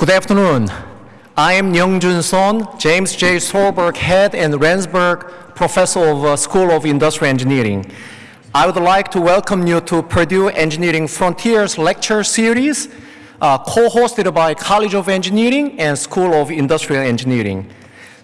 Good afternoon. I am Youngjun Son, James J. Solberg Head and Ransburg Professor of uh, School of Industrial Engineering. I would like to welcome you to Purdue Engineering Frontiers lecture series, uh, co-hosted by College of Engineering and School of Industrial Engineering.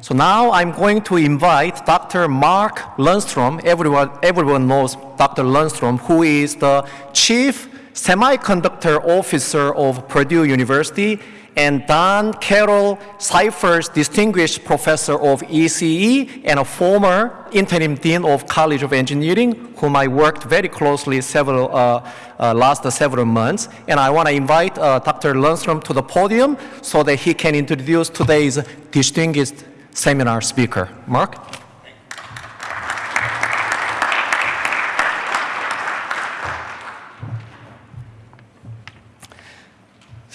So now I'm going to invite Dr. Mark Lundstrom. Everyone, everyone knows Dr. Lundstrom, who is the Chief Semiconductor Officer of Purdue University and Don Carroll Scifres Distinguished Professor of ECE and a former interim Dean of College of Engineering, whom I worked very closely several, uh, uh, last several months. And I want to invite uh, Dr. Lundstrom to the podium so that he can introduce today's distinguished seminar speaker. Mark?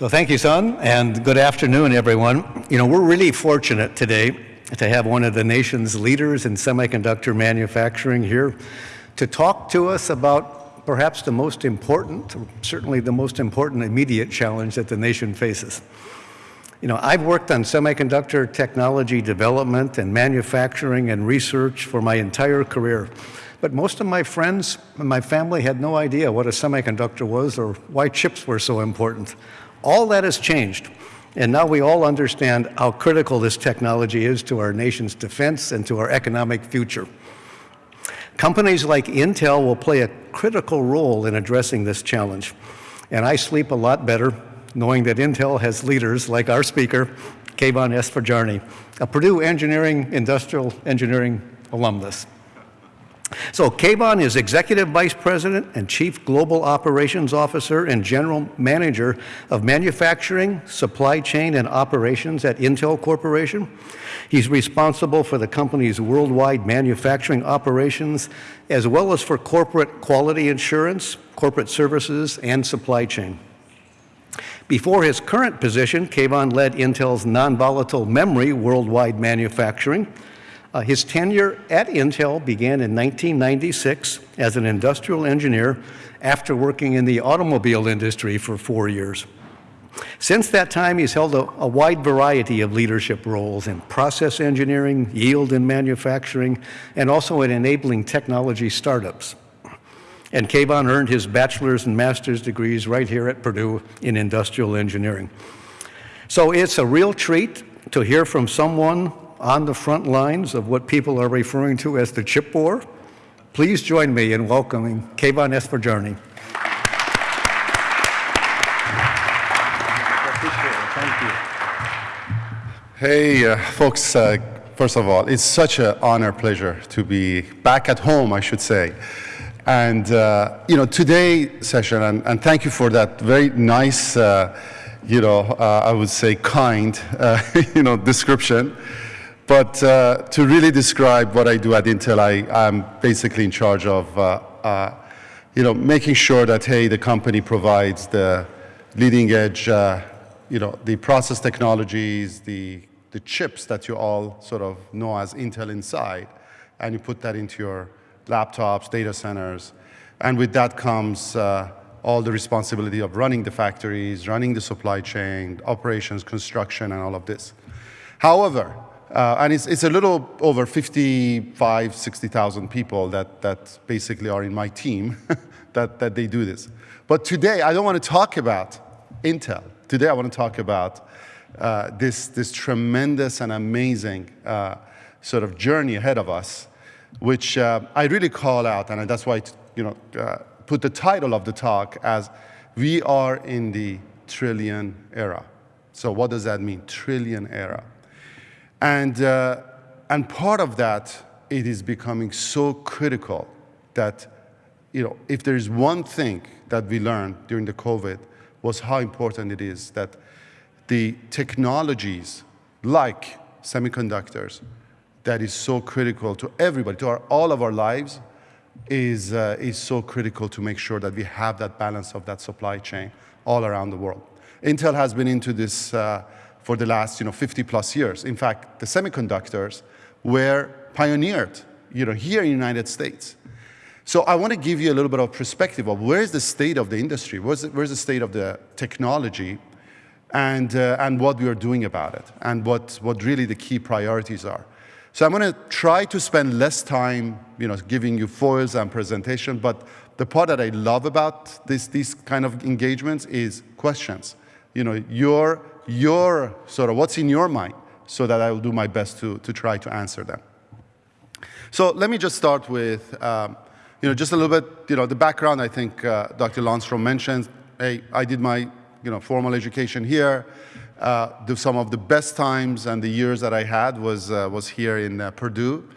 So thank you, Son, and good afternoon, everyone. You know, we're really fortunate today to have one of the nation's leaders in semiconductor manufacturing here to talk to us about perhaps the most important, certainly the most important immediate challenge that the nation faces. You know, I've worked on semiconductor technology development and manufacturing and research for my entire career. But most of my friends and my family had no idea what a semiconductor was or why chips were so important. All that has changed. And now we all understand how critical this technology is to our nation's defense and to our economic future. Companies like Intel will play a critical role in addressing this challenge. And I sleep a lot better knowing that Intel has leaders like our speaker, Keyvan Esfandiari, a Purdue Engineering Industrial Engineering alumnus. So Keyvan is Executive Vice President and Chief Global Operations Officer and General Manager of Manufacturing, Supply Chain, and Operations at Intel Corporation. He's responsible for the company's worldwide manufacturing operations, as well as for corporate quality assurance, corporate services, and supply chain. Before his current position, Keyvan led Intel's non-volatile memory worldwide manufacturing. Uh, his tenure at Intel began in 1996 as an industrial engineer after working in the automobile industry for four years. Since that time, he's held a, a, wide variety of leadership roles in process engineering, yield and manufacturing, and also in enabling technology startups. And Keyvan earned his bachelor's and master's degrees right here at Purdue in industrial engineering. So it's a real treat to hear from someone on the front lines of what people are referring to as the chip war. Please join me in welcoming Keyvan Esfandiari. Hey, uh, folks, uh, first of all, it's such an honor, pleasure to be back at home, I should say. And, uh, you know, today session, and, and, thank you for that very nice, uh, you know, uh, I would say kind, uh, you know, description. But uh, to really describe what I do at Intel, I, am basically in charge of, uh, you know, making sure that, hey, the company provides the leading edge, you know, the process technologies, the, the chips that you all sort of know as Intel Inside, and you put that into your laptops, data centers. And with that comes uh, all the responsibility of running the factories, running the supply chain, operations, construction, and all of this. However, uh, and it's, it's a little over 55, 60,000 people that, that basically are in my team that, that they do this. But today, I don't want to talk about Intel. Today, I want to talk about uh, this, this tremendous and amazing uh, sort of journey ahead of us which uh, I really call out, and that's why I you know, uh, put the title of the talk as We Are in the Trillion Era. So what does that mean, trillion era? And, uh, and part of that, it is becoming so critical that you know, if there is one thing that we learned during the COVID was how important it is that the technologies like semiconductors that is so critical to everybody, to our, all of our lives, is, uh, is so critical to make sure that we have that balance of that supply chain all around the world. Intel has been into this uh, for the last you know, 50 plus years. In fact, the semiconductors were pioneered you know, here in the United States. So I want to give you a little bit of perspective of where's the state of the industry, where's the, where's the state of the technology, and, uh, and what we are doing about it and what, what really the key priorities are. So I'm going to try to spend less time, you know, giving you foils and presentation, but the part that I love about this, these kind of engagements is questions. You know, your, your sort of what's in your mind so that I will do my best to, to try to answer them. So let me just start with, um, you know, just a little bit, you know, the background I think uh, Dr. Lundstrom mentioned. Hey, I did my, you know, formal education here. Uh, the, some of the best times and the years that I had was, uh, was here in uh, Purdue.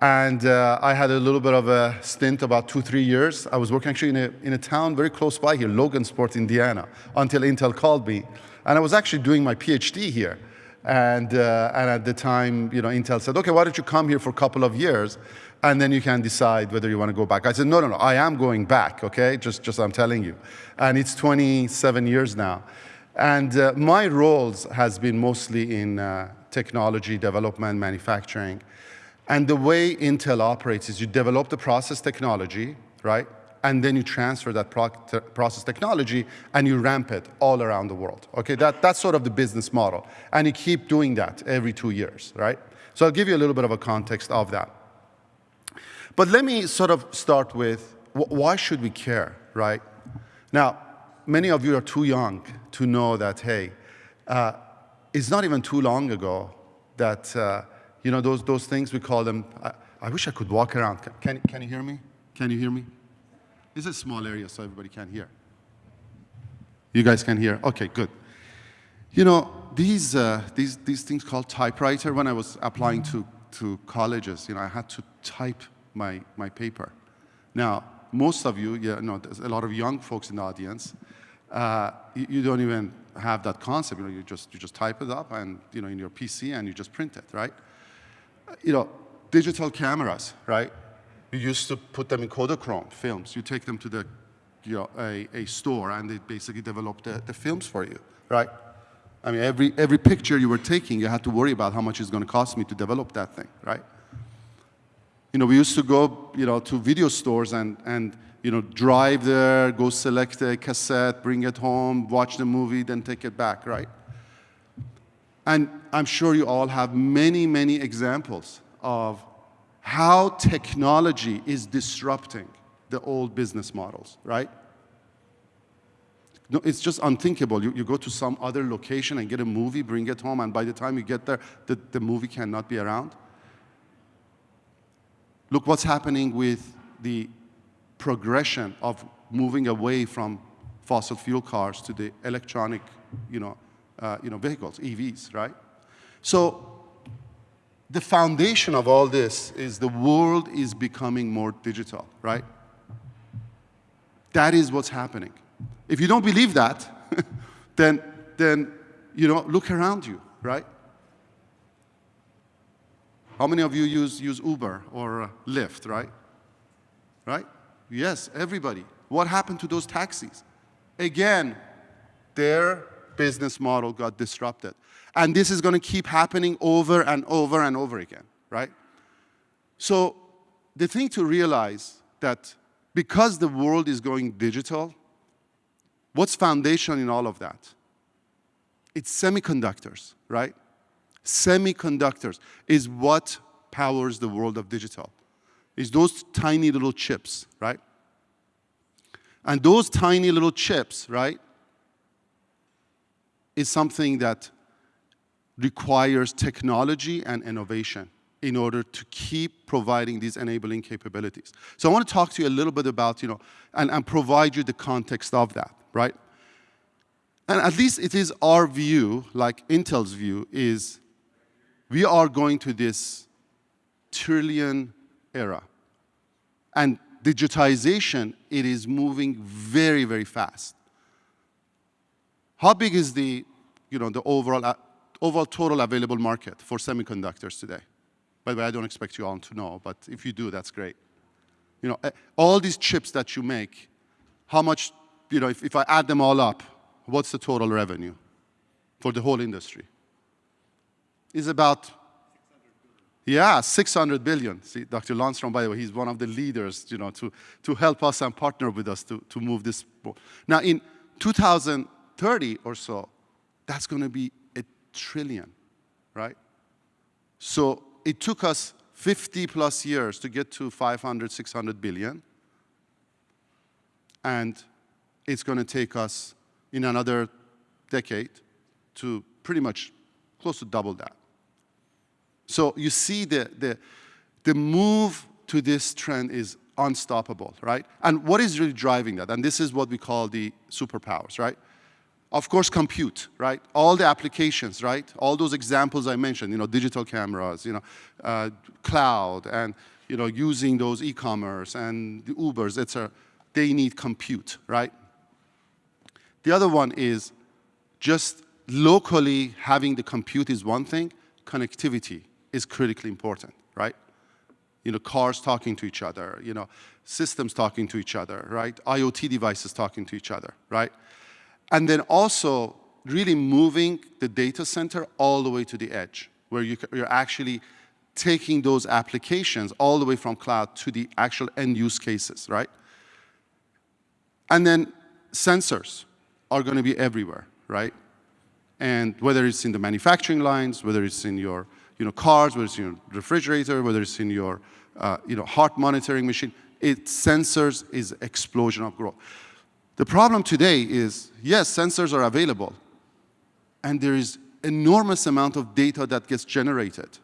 And uh, I had a little bit of a stint, about two, three years. I was working actually in a, in a town very close by here, Logansport, Indiana, until Intel called me. And I was actually doing my PhD here. And, uh, and at the time, you know, Intel said, okay, why don't you come here for a couple of years, and then you can decide whether you want to go back. I said, no, no, no, I am going back, okay? Just, just I'm telling you. And it's 27 years now. And uh, my roles has been mostly in uh, technology, development, manufacturing. And the way Intel operates is you develop the process technology, right? And then you transfer that pro process technology and you ramp it all around the world. Okay, that, that's sort of the business model. And you keep doing that every two years, right? So I'll give you a little bit of a context of that. But let me sort of start with why should we care, right? Now, many of you are too young to know that, hey, uh, it's not even too long ago that, uh, you know, those, those things, we call them, I, I wish I could walk around. Can, can you hear me? Can you hear me? It's a small area so everybody can hear. You guys can hear? Okay, good. You know, these, uh, these, these things called typewriter, when I was applying to, to colleges, you know, I had to type my, my paper. Now, most of you, you know, there's a lot of young folks in the audience, uh, you, you, don't even have that concept. You know, you just you just type it up and you know in your PC and you just print it, right? You know, digital cameras, right? You used to put them in Kodachrome films. You take them to the you know a, a store and they basically develop the, the films for you, right? I mean, every every picture you were taking, you had to worry about how much it's going to cost me to develop that thing, right? You know, we used to go, you know, to video stores and and you know, drive there, go select a cassette, bring it home, watch the movie, then take it back, right? And I'm sure you all have many, many examples of how technology is disrupting the old business models, right? No, it's just unthinkable. You, you go to some other location and get a movie, bring it home, and by the time you get there, the, the movie cannot be around. Look what's happening with the progression of moving away from fossil fuel cars to the electronic, you know, uh, you know, vehicles, EVs, right? So the foundation of all this is the world is becoming more digital, right? That is what's happening. If you don't believe that, then, then, you know, look around you, right? How many of you use, use Uber or uh, Lyft, right? Right? Yes, everybody. What happened to those taxis? Again, their business model got disrupted. And this is going to keep happening over and over and over again, right? So the thing to realize that because the world is going digital, what's foundation in all of that? It's semiconductors, right? Semiconductors is what powers the world of digital is those tiny little chips, right? And those tiny little chips, right, is something that requires technology and innovation in order to keep providing these enabling capabilities. So I want to talk to you a little bit about, you know, and, and provide you the context of that, right? And at least it is our view, like Intel's view, is we are going to this trillion era. And digitization, it is moving very, very fast. How big is the, you know, the overall, uh, overall total available market for semiconductors today? By the way, I don't expect you all to know, but if you do, that's great. You know, uh, all these chips that you make, how much, you know, if, if I add them all up, what's the total revenue for the whole industry? Is about yeah, 600 billion. See, Dr. Lundstrom, by the way, he's one of the leaders, you know, to, to help us and partner with us to, to move this. Now, in 2030 or so, that's going to be a trillion, right? So it took us 50 plus years to get to 500, 600 billion. And it's going to take us in another decade to pretty much close to double that. So you see the, the, the move to this trend is unstoppable, right? And what is really driving that? And this is what we call the superpowers, right? Of course, compute, right? All the applications, right? All those examples I mentioned, you know, digital cameras, you know, uh, cloud, and, you know, using those e-commerce and the Ubers, etc. They need compute, right? The other one is just locally having the compute is one thing, connectivity is critically important, right? You know, cars talking to each other, you know, systems talking to each other, right? IoT devices talking to each other, right? And then also really moving the data center all the way to the edge, where you, you're actually taking those applications all the way from cloud to the actual end use cases, right? And then sensors are going to be everywhere, right? And whether it's in the manufacturing lines, whether it's in your you know, cars, whether it's in your refrigerator, whether it's in your uh, you know, heart monitoring machine, it sensors is explosion of growth. The problem today is, yes, sensors are available, and there is enormous amount of data that gets generated.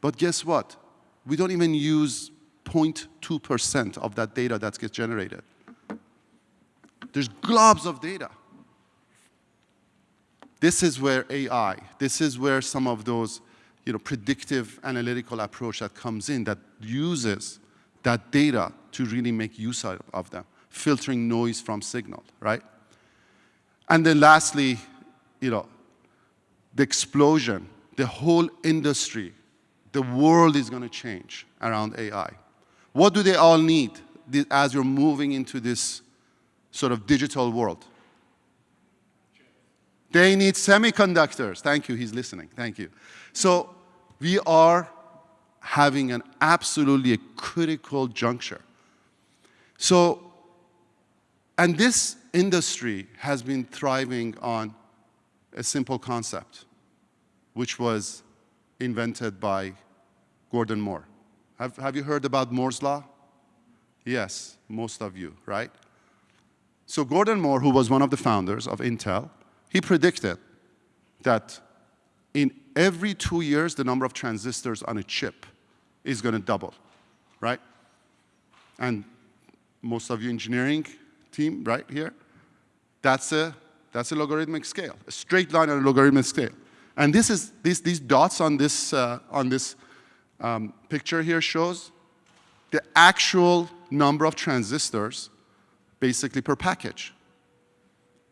But guess what? We don't even use 0.2% of that data that gets generated. There's globs of data. This is where AI, this is where some of those you know, predictive analytical approach that comes in that uses that data to really make use of them filtering noise from signal, right? And then lastly, you know, the explosion, the whole industry, the world is going to change around AI. What do they all need as you're moving into this sort of digital world? They need semiconductors. Thank you, he's listening. Thank you. So we are having an absolutely critical juncture. So and this industry has been thriving on a simple concept, which was invented by Gordon Moore. Have, have you heard about Moore's Law? Yes, most of you, right? So Gordon Moore, who was one of the founders of Intel, he predicted that in every two years, the number of transistors on a chip is going to double, right? And most of you engineering team right here, that's a, that's a logarithmic scale, a straight line on a logarithmic scale. And this is, these, these dots on this, uh, on this um, picture here shows the actual number of transistors basically per package.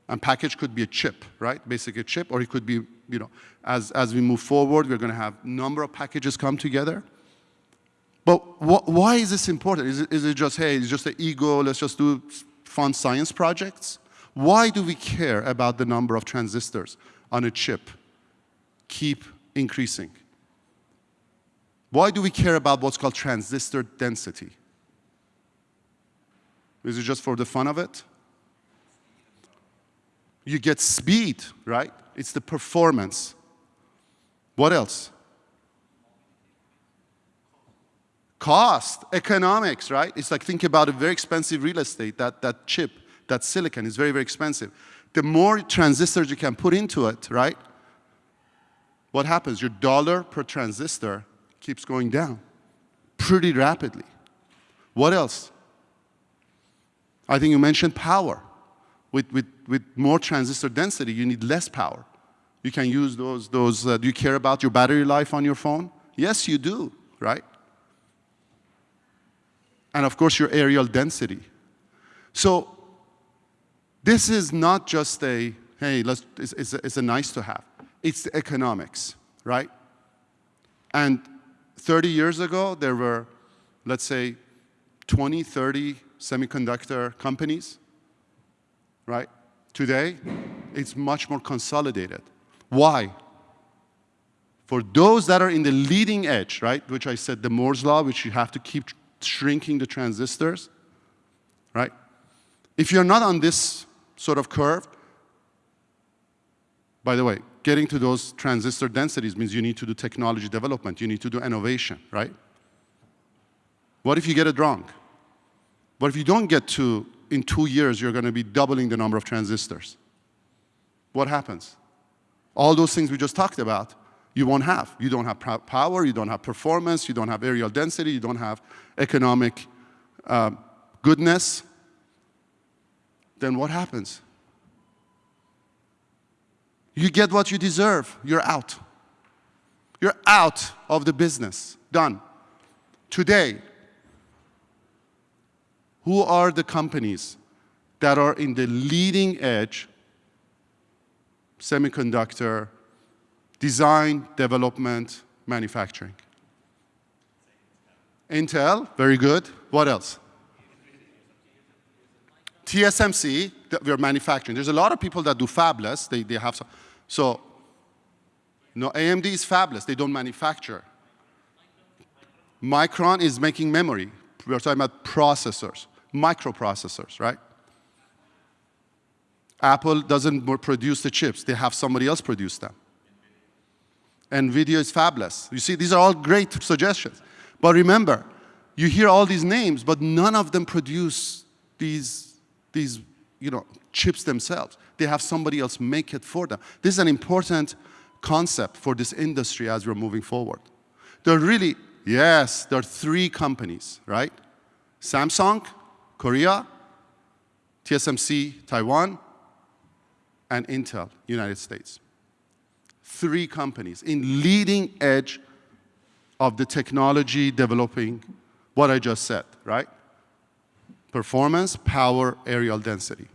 And package could be a chip, right? Basically a chip, or it could be, you know, as, as we move forward, we're going to have number of packages come together. But wh why is this important? Is it, is it just, hey, it's just an ego, let's just do fun science projects? Why do we care about the number of transistors on a chip keep increasing? Why do we care about what's called transistor density? Is it just for the fun of it? You get speed, right? It's the performance. What else? Cost, economics, right? It's like think about a very expensive real estate, that, that chip, that silicon is very, very expensive. The more transistors you can put into it, right? What happens? Your dollar per transistor keeps going down pretty rapidly. What else? I think you mentioned power. With, with, with more transistor density, you need less power. You can use those, those uh, do you care about your battery life on your phone? Yes, you do, right? And of course your areal density. So this is not just a, hey, let's, it's, it's, a, it's a nice to have. It's the economics, right? And 30 years ago, there were, let's say, 20, 30 semiconductor companies, right? Today, it's much more consolidated. Why? For those that are in the leading edge, right, which I said the Moore's law, which you have to keep shrinking the transistors, right? If you're not on this sort of curve, By the way, getting to those transistor densities means you need to do technology development, you need to do innovation, right? What if you get it wrong? What if you don't get to, in two years, you're going to be doubling the number of transistors? What happens? All those things we just talked about, you won't have. You don't have power, you don't have performance, you don't have areal density, you don't have economic uh, goodness. Then what happens? You get what you deserve, you're out. You're out of the business, done. Today, who are the companies that are in the leading edge semiconductor design, development, manufacturing? Intel, very good. What else? TSMC, we're manufacturing. There's a lot of people that do fabless. They, they have some. So, no, AMD is fabless. They don't manufacture. Micron is making memory. We're talking about processors, microprocessors, right? Apple doesn't produce the chips. They have somebody else produce them. NVIDIA is fabless. You see, these are all great suggestions. But remember, you hear all these names, but none of them produce these, these you know, chips themselves. They have somebody else make it for them. This is an important concept for this industry as we're moving forward. There are really, yes, there are three companies, right? Samsung, Korea, TSMC, Taiwan, and Intel, United States. Three companies in leading edge of the technology developing what I just said, right? Performance, power, areal density.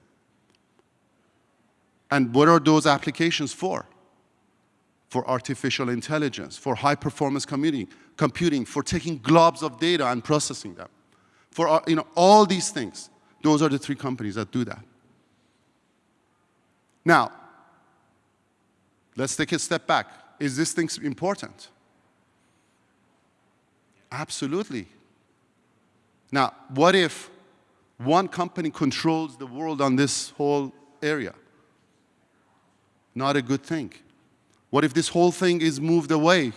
And what are those applications for? For artificial intelligence, for high performance computing, computing, for taking globs of data and processing them. For uh, you know, all these things. Those are the three companies that do that. Now, let's take a step back. Is this thing important? Absolutely. Now, what if one company controls the world on this whole area? not a good thing. What if this whole thing is moved away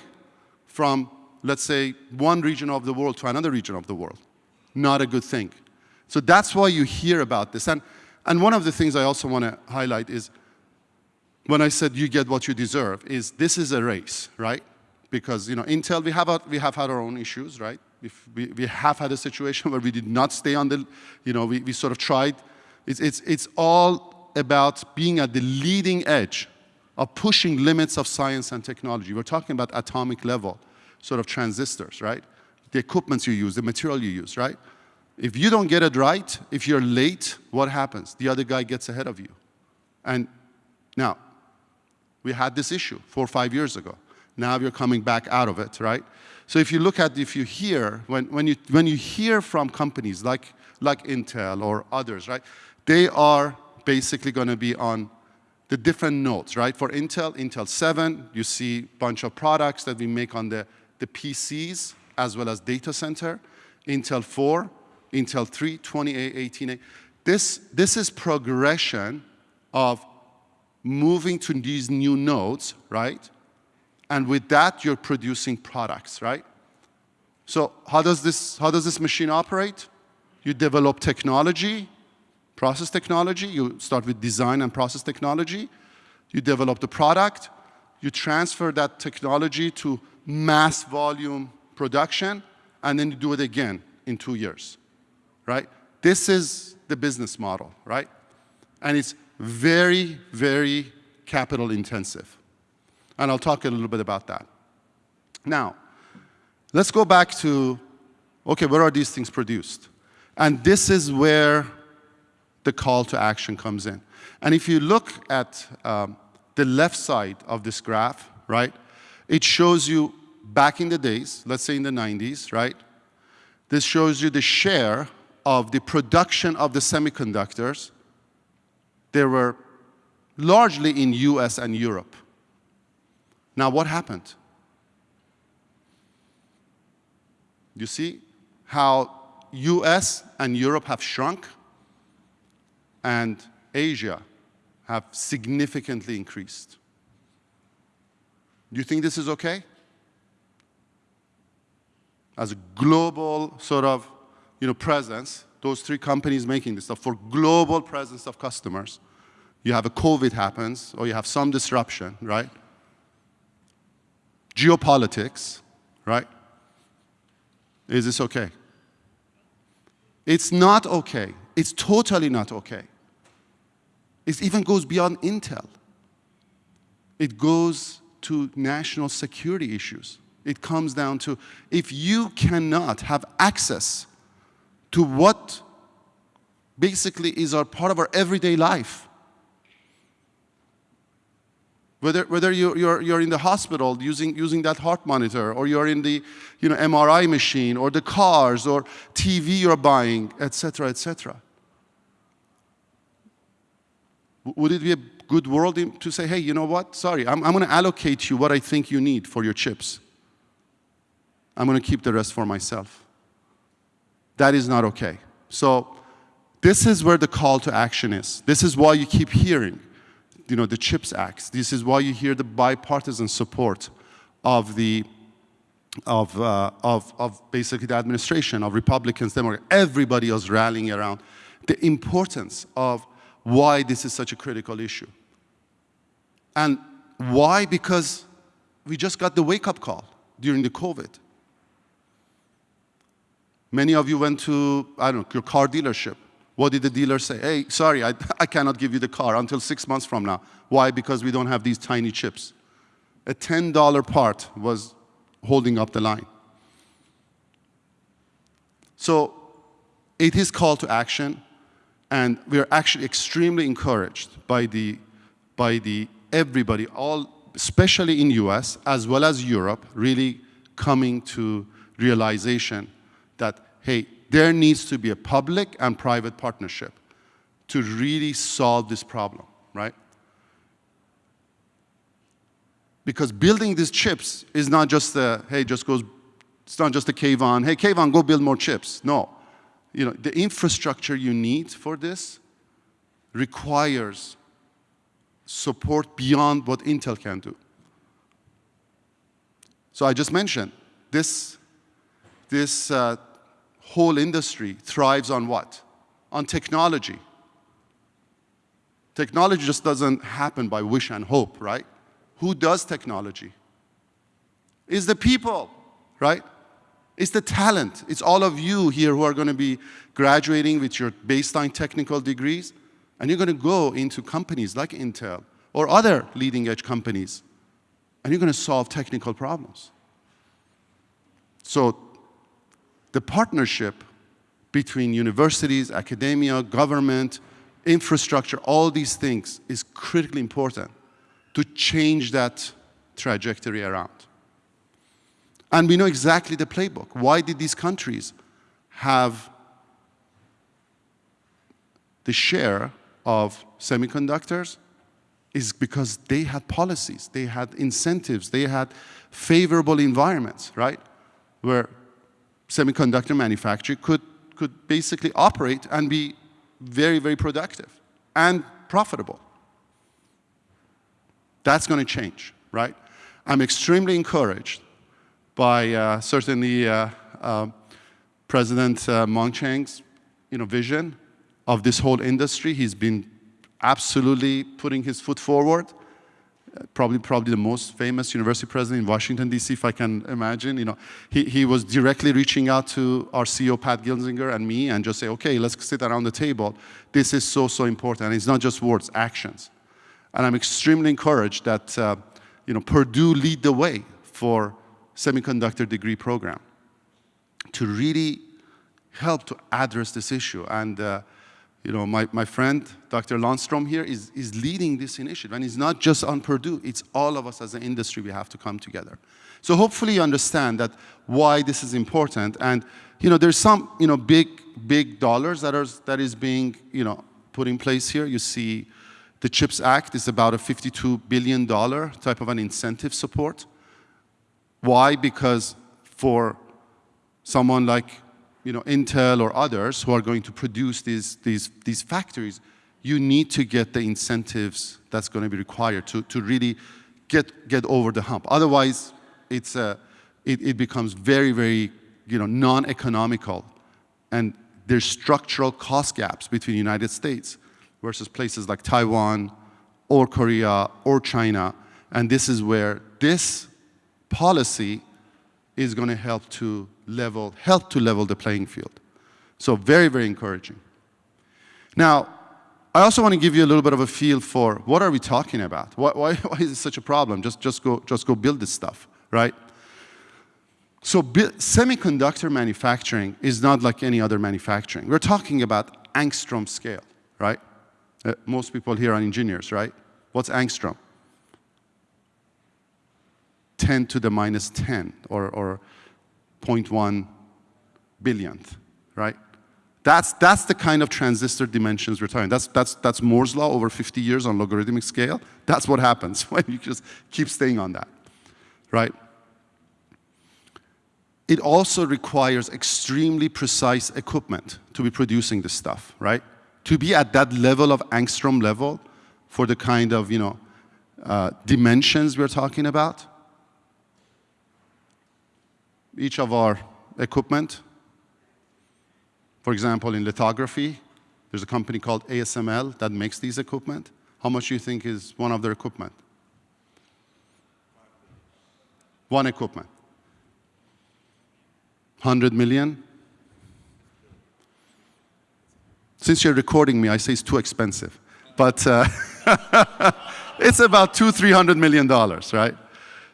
from, let's say, one region of the world to another region of the world? Not a good thing. So that's why you hear about this. And, and one of the things I also want to highlight is when I said you get what you deserve, is this is a race, right? Because you know, Intel, we have, a, we have had our own issues, right? If We, we have had a situation where we did not stay on the, you know, we, we sort of tried. It's, it's, it's all about being at the leading edge of pushing limits of science and technology. We're talking about atomic level sort of transistors, right? The equipments you use, the material you use, right? If you don't get it right, if you're late, what happens? The other guy gets ahead of you. And now, we had this issue four or five years ago. Now you're coming back out of it, right? So if you look at, if you hear, when, when, you, when you hear from companies like, like Intel or others, right? They are basically going to be on the different nodes, right? For Intel, Intel 7, you see a bunch of products that we make on the, the PCs as well as data center. Intel 4, Intel 3, 28, 18. This, this is progression of moving to these new nodes, right? And with that, you're producing products, right? So how does this, how does this machine operate? You develop technology, process technology, you start with design and process technology, you develop the product, you transfer that technology to mass volume production, and then you do it again in two years, right? This is the business model, right? And it's very, very capital intensive. And I'll talk a little bit about that. Now, let's go back to, okay, where are these things produced? And this is where the call to action comes in. And if you look at um, the left side of this graph, right, it shows you back in the days, let's say in the 90s, right, this shows you the share of the production of the semiconductors. They were largely in US and Europe. Now what happened? You see how US and Europe have shrunk? and Asia have significantly increased. Do you think this is okay? As a global sort of you know, presence, those three companies making this stuff for global presence of customers. You have a COVID happens, or you have some disruption, right? Geopolitics, right? Is this okay? It's not okay. It's totally not okay. It even goes beyond Intel. It goes to national security issues. It comes down to if you cannot have access to what basically is our part of our everyday life. Whether, whether you're, you're, you're in the hospital using, using that heart monitor, or you're in the you know, MRI machine, or the cars, or TV you're buying, etc., etc. Would it be a good world to say, hey, you know what? Sorry, I'm, I'm going to allocate you what I think you need for your chips. I'm going to keep the rest for myself. That is not okay. So this is where the call to action is. This is why you keep hearing, you know, the CHIPS Act. This is why you hear the bipartisan support of the of, uh, of, of basically the administration, of Republicans, Democrats, everybody is rallying around the importance of why this is such a critical issue. And why? Because we just got the wake-up call during the COVID. Many of you went to, I don't know, your car dealership. What did the dealer say? Hey, sorry, I, I cannot give you the car until six months from now. Why? Because we don't have these tiny chips. A $10 part was holding up the line. So it is call to action, and we are actually extremely encouraged by the, by the everybody, all, especially in US as well as Europe, really coming to realization that, hey, there needs to be a public and private partnership to really solve this problem, right? Because building these chips is not just a, hey, just goes, it's not just a Keyvan, hey, Keyvan, go build more chips. No. You know, the infrastructure you need for this requires support beyond what Intel can do. So I just mentioned, this, this uh, whole industry thrives on what? On technology. Technology just doesn't happen by wish and hope, right? Who does technology? Is the people, right? It's the talent. It's all of you here who are going to be graduating with your baseline technical degrees, and you're going to go into companies like Intel or other leading edge companies, and you're going to solve technical problems. So the partnership between universities, academia, government, infrastructure, all these things is critically important to change that trajectory around. And we know exactly the playbook. Why did these countries have the share of semiconductors? Is because they had policies, they had incentives, they had favorable environments, right? Where semiconductor manufacturing could, could basically operate and be very, very productive and profitable. That's going to change, right? I'm extremely encouraged by uh, certainly uh, uh, President uh, Mung you know, vision of this whole industry. He's been absolutely putting his foot forward probably probably the most famous university president in Washington, D.C., if I can imagine. You know, he, he was directly reaching out to our CEO, Pat Gelsinger, and me, and just say, okay, let's sit around the table. This is so, so important. And it's not just words, actions. And I'm extremely encouraged that, uh, you know, Purdue lead the way for semiconductor degree program to really help to address this issue. And uh, you know, my, my friend, Dr. Lundstrom here, is, is leading this initiative. And it's not just on Purdue, it's all of us as an industry, we have to come together. So hopefully you understand that why this is important. And, you know, there's some, you know, big, big dollars that, are, that is being, you know, put in place here. You see the CHIPS Act is about a $52 billion type of an incentive support. Why? Because for someone like you know, Intel or others who are going to produce these, these, these factories, you need to get the incentives that's going to be required to, to really get, get over the hump. Otherwise, it's a, it, it becomes very, very you know, non-economical. And there's structural cost gaps between the United States versus places like Taiwan or Korea or China. And this is where this policy is going to help to level, help to level the playing field. So very, very encouraging. Now, I also want to give you a little bit of a feel for what are we talking about? Why, why, why is it such a problem? Just, just, go, just go build this stuff, right? So semiconductor manufacturing is not like any other manufacturing. We're talking about angstrom scale, right? Uh, most people here are engineers, right? What's angstrom? 10 to the minus 10 or, or 0.1 billionth, right? That's, that's the kind of transistor dimensions we're talking. That's, that's, that's Moore's law over 50 years on logarithmic scale. That's what happens when you just keep staying on that, right? It also requires extremely precise equipment to be producing this stuff, right? To be at that level of angstrom level for the kind of, you know, uh, dimensions we're talking about. Each of our equipment for example, in lithography, there's a company called ASML that makes these equipment. How much do you think is one of their equipment? One equipment. 100 million? Since you're recording me, I say it's too expensive. But uh, it's about two, three hundred million dollars, right?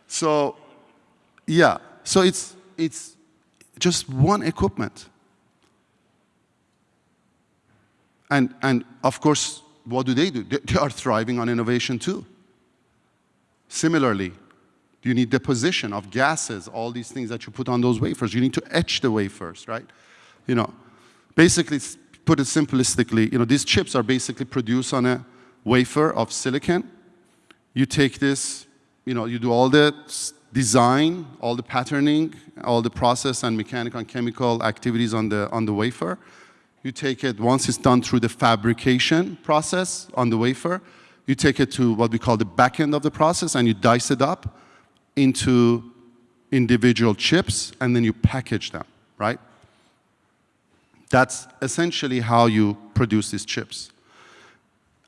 So, yeah. So it's, it's just one equipment. And, and of course, what do they do? They are thriving on innovation too. Similarly, you need deposition of gases, all these things that you put on those wafers. You need to etch the wafers, right? You know, basically, put it simplistically, you know, these chips are basically produced on a wafer of silicon. You take this, you know, you do all the design, all the patterning, all the process and mechanical and chemical activities on the, on the wafer. You take it, once it's done through the fabrication process on the wafer, you take it to what we call the back end of the process and you dice it up into individual chips and then you package them, right? That's essentially how you produce these chips.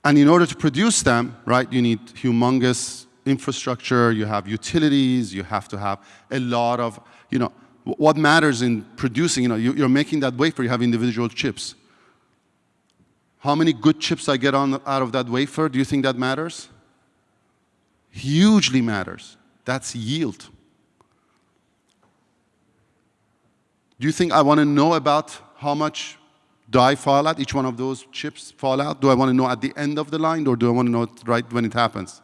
And in order to produce them, right, you need humongous infrastructure, you have utilities, you have to have a lot of, you know, what matters in producing, you know, you're making that wafer, you have individual chips. How many good chips I get on, out of that wafer, do you think that matters? Hugely matters. That's yield. Do you think I want to know about how much die fall out, each one of those chips fall out? Do I want to know at the end of the line or do I want to know right when it happens?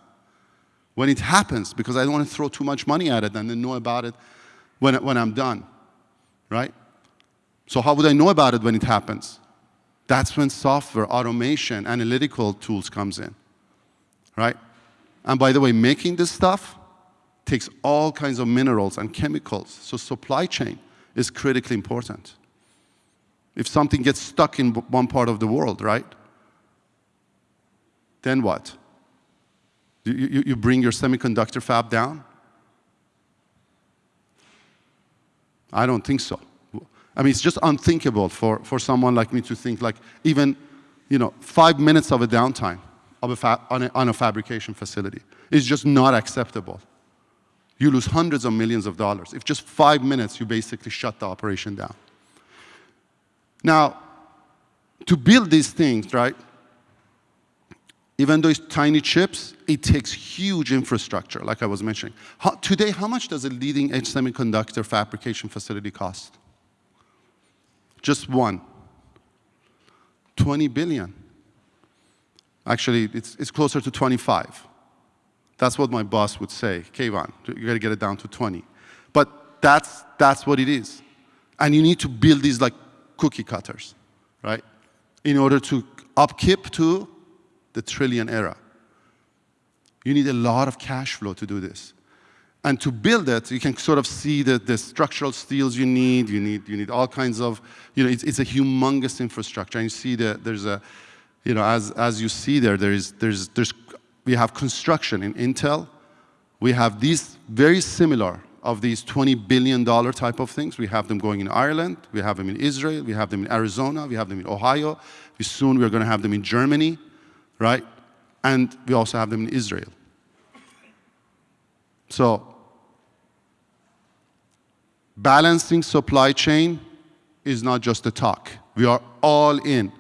When it happens, because I don't want to throw too much money at it and then know about it when, when I'm done, right? So how would I know about it when it happens? That's when software, automation, analytical tools comes in, right? And by the way, making this stuff takes all kinds of minerals and chemicals. So supply chain is critically important. If something gets stuck in one part of the world, right? Then what? You, you, you bring your semiconductor fab down? I don't think so. I mean, it's just unthinkable for, for someone like me to think like even, you know, five minutes of a downtime of a on, a, on a fabrication facility is just not acceptable. You lose hundreds of millions of dollars. If just five minutes, you basically shut the operation down. Now, to build these things, right, even though it's tiny chips, it takes huge infrastructure, like I was mentioning. How, today, how much does a leading edge semiconductor fabrication facility cost? Just one. 20 billion. Actually, it's, it's closer to 25. That's what my boss would say. Keyvan, you gotta get it down to 20. But that's, that's what it is. And you need to build these like cookie cutters, right? In order to upkeep to the trillion era. You need a lot of cash flow to do this. And to build it, you can sort of see the, the structural steels you need. You need, you need all kinds of, you know, it's, it's a humongous infrastructure. And you see that there's a, you know, as, as you see there, there is, there's, there's, we have construction in Intel We have these very similar of these $20 billion type of things. We have them going in Ireland, we have them in Israel, we have them in Arizona, we have them in Ohio. We soon we're going to have them in Germany, right? And we also have them in Israel. So balancing supply chain is not just a talk. We are all in.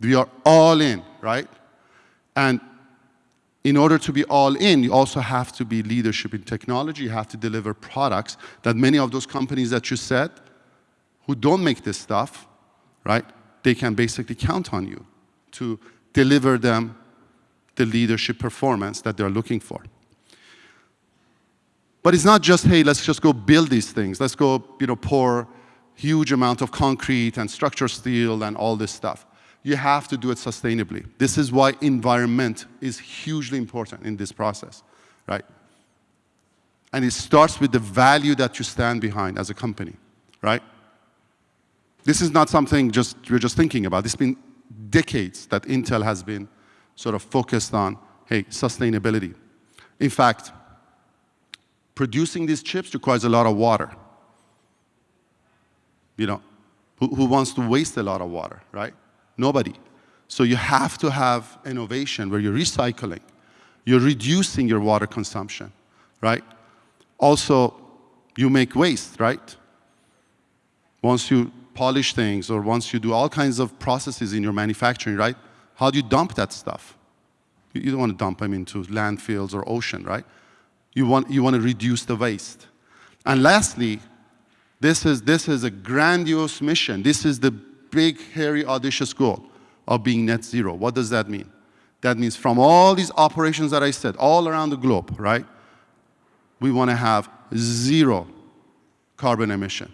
We are all in, right? And in order to be all in, you also have to be leadership in technology. You have to deliver products that many of those companies that you said who don't make this stuff, right, they can basically count on you to deliver them the leadership performance that they're looking for. But it's not just, hey, let's just go build these things. Let's go, you know, pour huge amount of concrete and structural steel and all this stuff you have to do it sustainably. This is why environment is hugely important in this process, right? And it starts with the value that you stand behind as a company, right? This is not something just we're just thinking about. This has been decades that Intel has been sort of focused on, hey, sustainability. In fact, producing these chips requires a lot of water. You know, who, who wants to waste a lot of water, right? Nobody. So you have to have innovation where you're recycling, you're reducing your water consumption, right? Also, you make waste, right? Once you polish things or once you do all kinds of processes in your manufacturing, right? How do you dump that stuff? You don't want to dump them into landfills or ocean, right? You want, you want to reduce the waste. And lastly, this is, this is a grandiose mission. This is the big, hairy, audacious goal of being net zero. What does that mean? That means from all these operations that I said, all around the globe, right? We want to have zero carbon emission.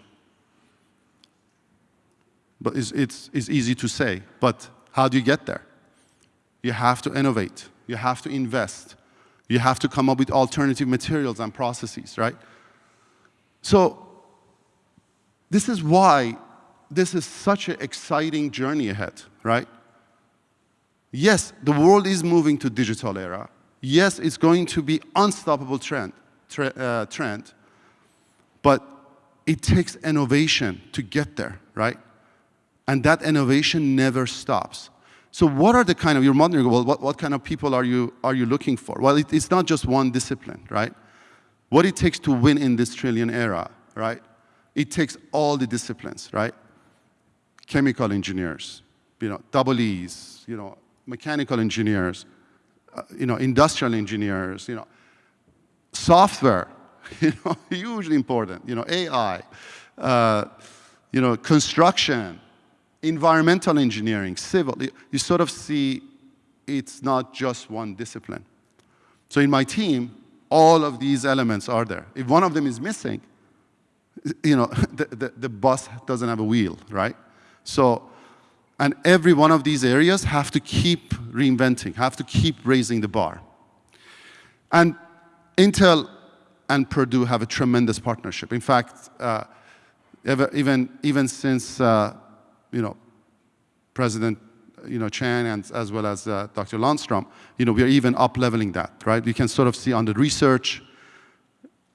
But it's, it's, it's easy to say, but how do you get there? You have to innovate. You have to invest. You have to come up with alternative materials and processes, right? So this is why this is such an exciting journey ahead, right? Yes, the world is moving to digital era. Yes, it's going to be unstoppable trend, tre uh, trend, but it takes innovation to get there, right? And that innovation never stops. So what are the kind of, you're wondering, well, what, what kind of people are you, are you looking for? Well, it, it's not just one discipline, right? What it takes to win in this trillion era, right? It takes all the disciplines, right? chemical engineers, you know, double E's, you know, mechanical engineers, uh, you know, industrial engineers, you know, software, you know, hugely important, you know, AI, uh, you know, construction, environmental engineering, civil. You sort of see it's not just one discipline. So in my team, all of these elements are there. If one of them is missing, you know, the, the, the bus doesn't have a wheel, right? So, and every one of these areas have to keep reinventing, have to keep raising the bar. And Intel and Purdue have a tremendous partnership. In fact, uh, even, even since, uh, you know, President you know, Chiang and as well as uh, Dr. Lundstrom, you know, we are even up-leveling that, right? You can sort of see on the research,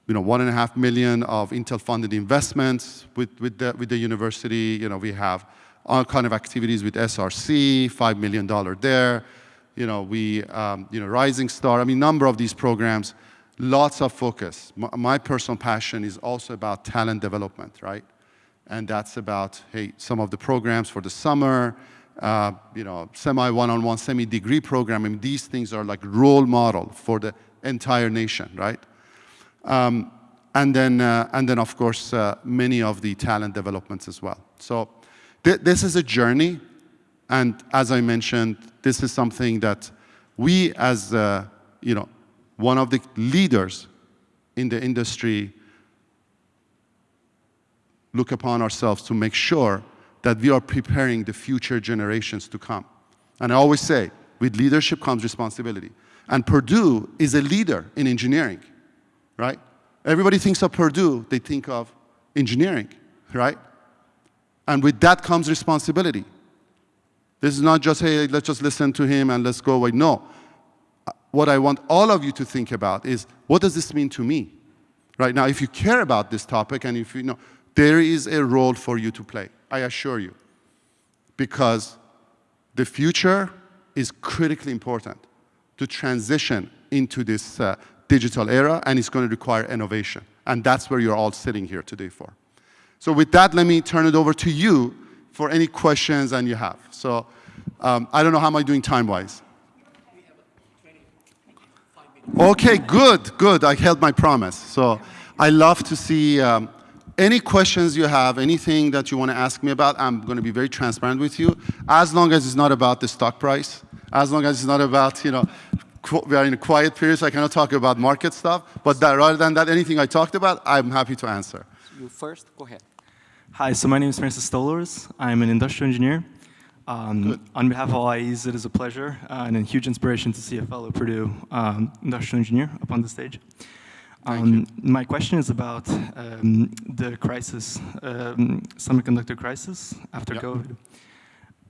you know, one and a half million of Intel-funded investments with, with, the, with the university. You know, we have all kind of activities with SRC, $5 million there. You know, we, um, you know, Rising Star, I mean, number of these programs, lots of focus. My, my personal passion is also about talent development, right? And that's about, hey, some of the programs for the summer, uh, you know, semi one-on-one, semi-degree program. I mean, these things are like role model for the entire nation, right? Um, and then, uh, and then of course, uh, many of the talent developments as well. So Th this is a journey, and as I mentioned, this is something that we as, uh, you know, one of the leaders in the industry look upon ourselves to make sure that we are preparing the future generations to come. And I always say, with leadership comes responsibility. And Purdue is a leader in engineering, right? Everybody thinks of Purdue, they think of engineering, right? And with that comes responsibility. This is not just, hey, let's just listen to him and let's go away. No. what I want all of you to think about is, what does this mean to me? Right now, if you care about this topic and if you know, there is a role for you to play, I assure you. Because the future is critically important to transition into this uh, digital era, and it's going to require innovation. And that's where you're all sitting here today for. So with that, let me turn it over to you for any questions that you have. So um, I don't know how am I doing time-wise. Okay, good, good. I held my promise. So I love to see um, any questions you have, anything that you want to ask me about, I'm going to be very transparent with you, as long as it's not about the stock price, as long as it's not about, you know, we are in a quiet period, so I cannot talk about market stuff, but that, rather than that, anything I talked about, I'm happy to answer. You first, go ahead. Hi, so my name is Francis Stolars. I'm an industrial engineer. Um, on behalf of IES, it is a pleasure uh, and a huge inspiration to see a fellow Purdue um, industrial engineer up on the stage. Um, my question is about um, the crisis, um, semiconductor crisis after yep. COVID.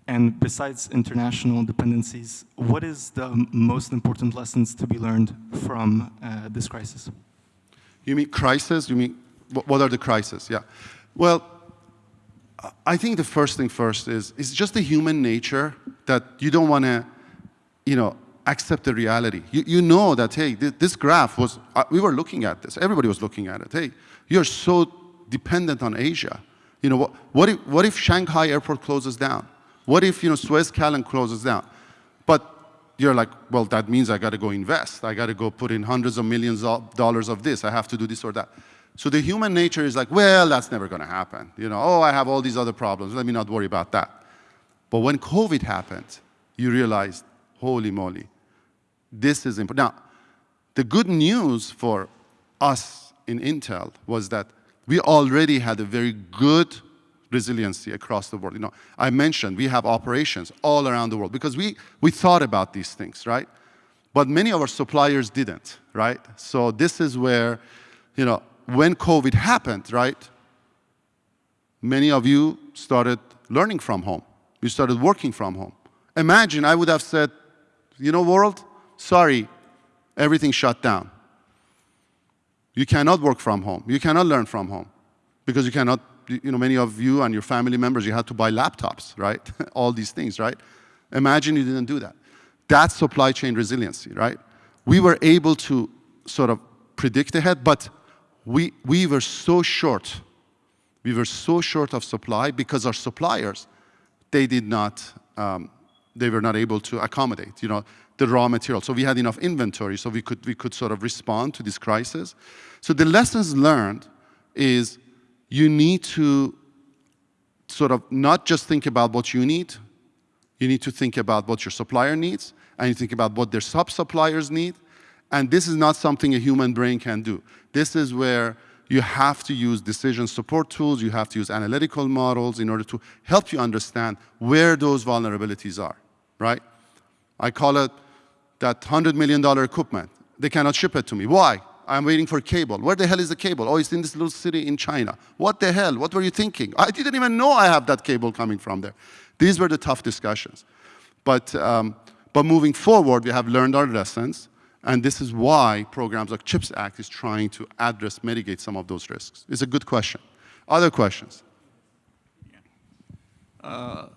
And besides international dependencies, what is the most important lessons to be learned from uh, this crisis? You mean crisis? You mean, what are the crises? Yeah. Well, I think the first thing first is, it's just the human nature that you don't want to, you know, accept the reality. You, you know that, hey, th this graph was, uh, we were looking at this, everybody was looking at it. Hey, you're so dependent on Asia. You know, what, what, if, what if Shanghai airport closes down? What if, you know, Suez Canal closes down? But you're like, well, that means I got to go invest. I got to go put in hundreds of millions of dollars of this. I have to do this or that. So the human nature is like, well, that's never going to happen. You know, oh, I have all these other problems. Let me not worry about that. But when COVID happened, you realized, holy moly, this is important. Now, the good news for us in Intel was that we already had a very good resiliency across the world. You know, I mentioned we have operations all around the world because we, we thought about these things, right? But many of our suppliers didn't, right? So this is where, you know, when COVID happened, right, many of you started learning from home. You started working from home. Imagine I would have said, you know, world, sorry, everything shut down. You cannot work from home. You cannot learn from home because you cannot, you know, many of you and your family members, you had to buy laptops, right? All these things, right? Imagine you didn't do that. That's supply chain resiliency, right? We were able to sort of predict ahead, but we, we were so short. We were so short of supply because our suppliers, they did not, um, they were not able to accommodate, you know, the raw material. So we had enough inventory so we could, we could sort of respond to this crisis. So the lessons learned is you need to sort of not just think about what you need, you need to think about what your supplier needs, and you think about what their sub-suppliers need, and this is not something a human brain can do. This is where you have to use decision support tools, you have to use analytical models in order to help you understand where those vulnerabilities are, right? I call it that $100 million equipment. They cannot ship it to me. Why? I'm waiting for cable. Where the hell is the cable? Oh, it's in this little city in China. What the hell? What were you thinking? I didn't even know I have that cable coming from there. These were the tough discussions. But, um, but moving forward, we have learned our lessons. And this is why programs like CHIPS Act is trying to address, mitigate some of those risks. It's a good question. Other questions? Uh,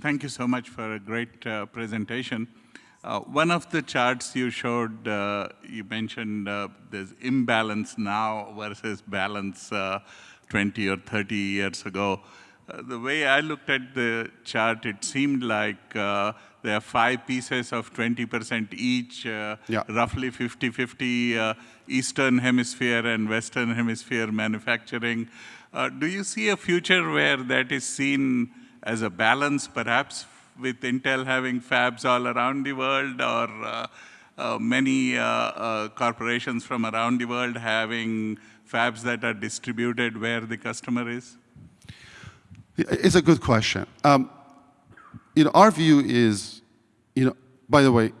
thank you so much for a great uh, presentation. Uh, one of the charts you showed, uh, you mentioned uh, there's imbalance now versus balance uh, 20 or 30 years ago. the way I looked at the chart, it seemed like there are five pieces of 20% each, uh, yeah. roughly 50-50 uh, Eastern Hemisphere and Western Hemisphere manufacturing. Uh, do you see a future where that is seen as a balance, perhaps with Intel having fabs all around the world or uh, uh, many uh, corporations from around the world having fabs that are distributed where the customer is? It's a good question. Um, you know, our view is, you know, by the way,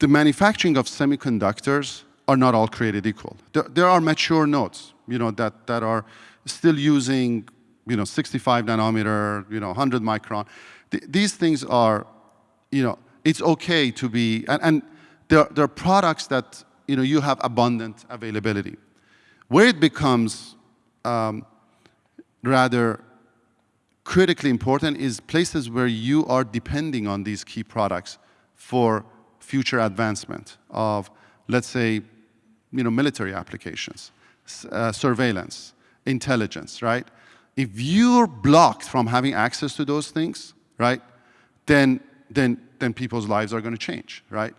the manufacturing of semiconductors are not all created equal. There, there are mature nodes, you know, that, that are still using, you know, 65 nanometer, you know, 100 micron. Th these things are, you know, it's okay to be, and, and there, there are products that you know you have abundant availability. Where it becomes um, rather critically important is places where you are depending on these key products for future advancement of, let's say, you know, military applications, uh, surveillance, intelligence, right? If you're blocked from having access to those things, right, then, then, then people's lives are going to change, right?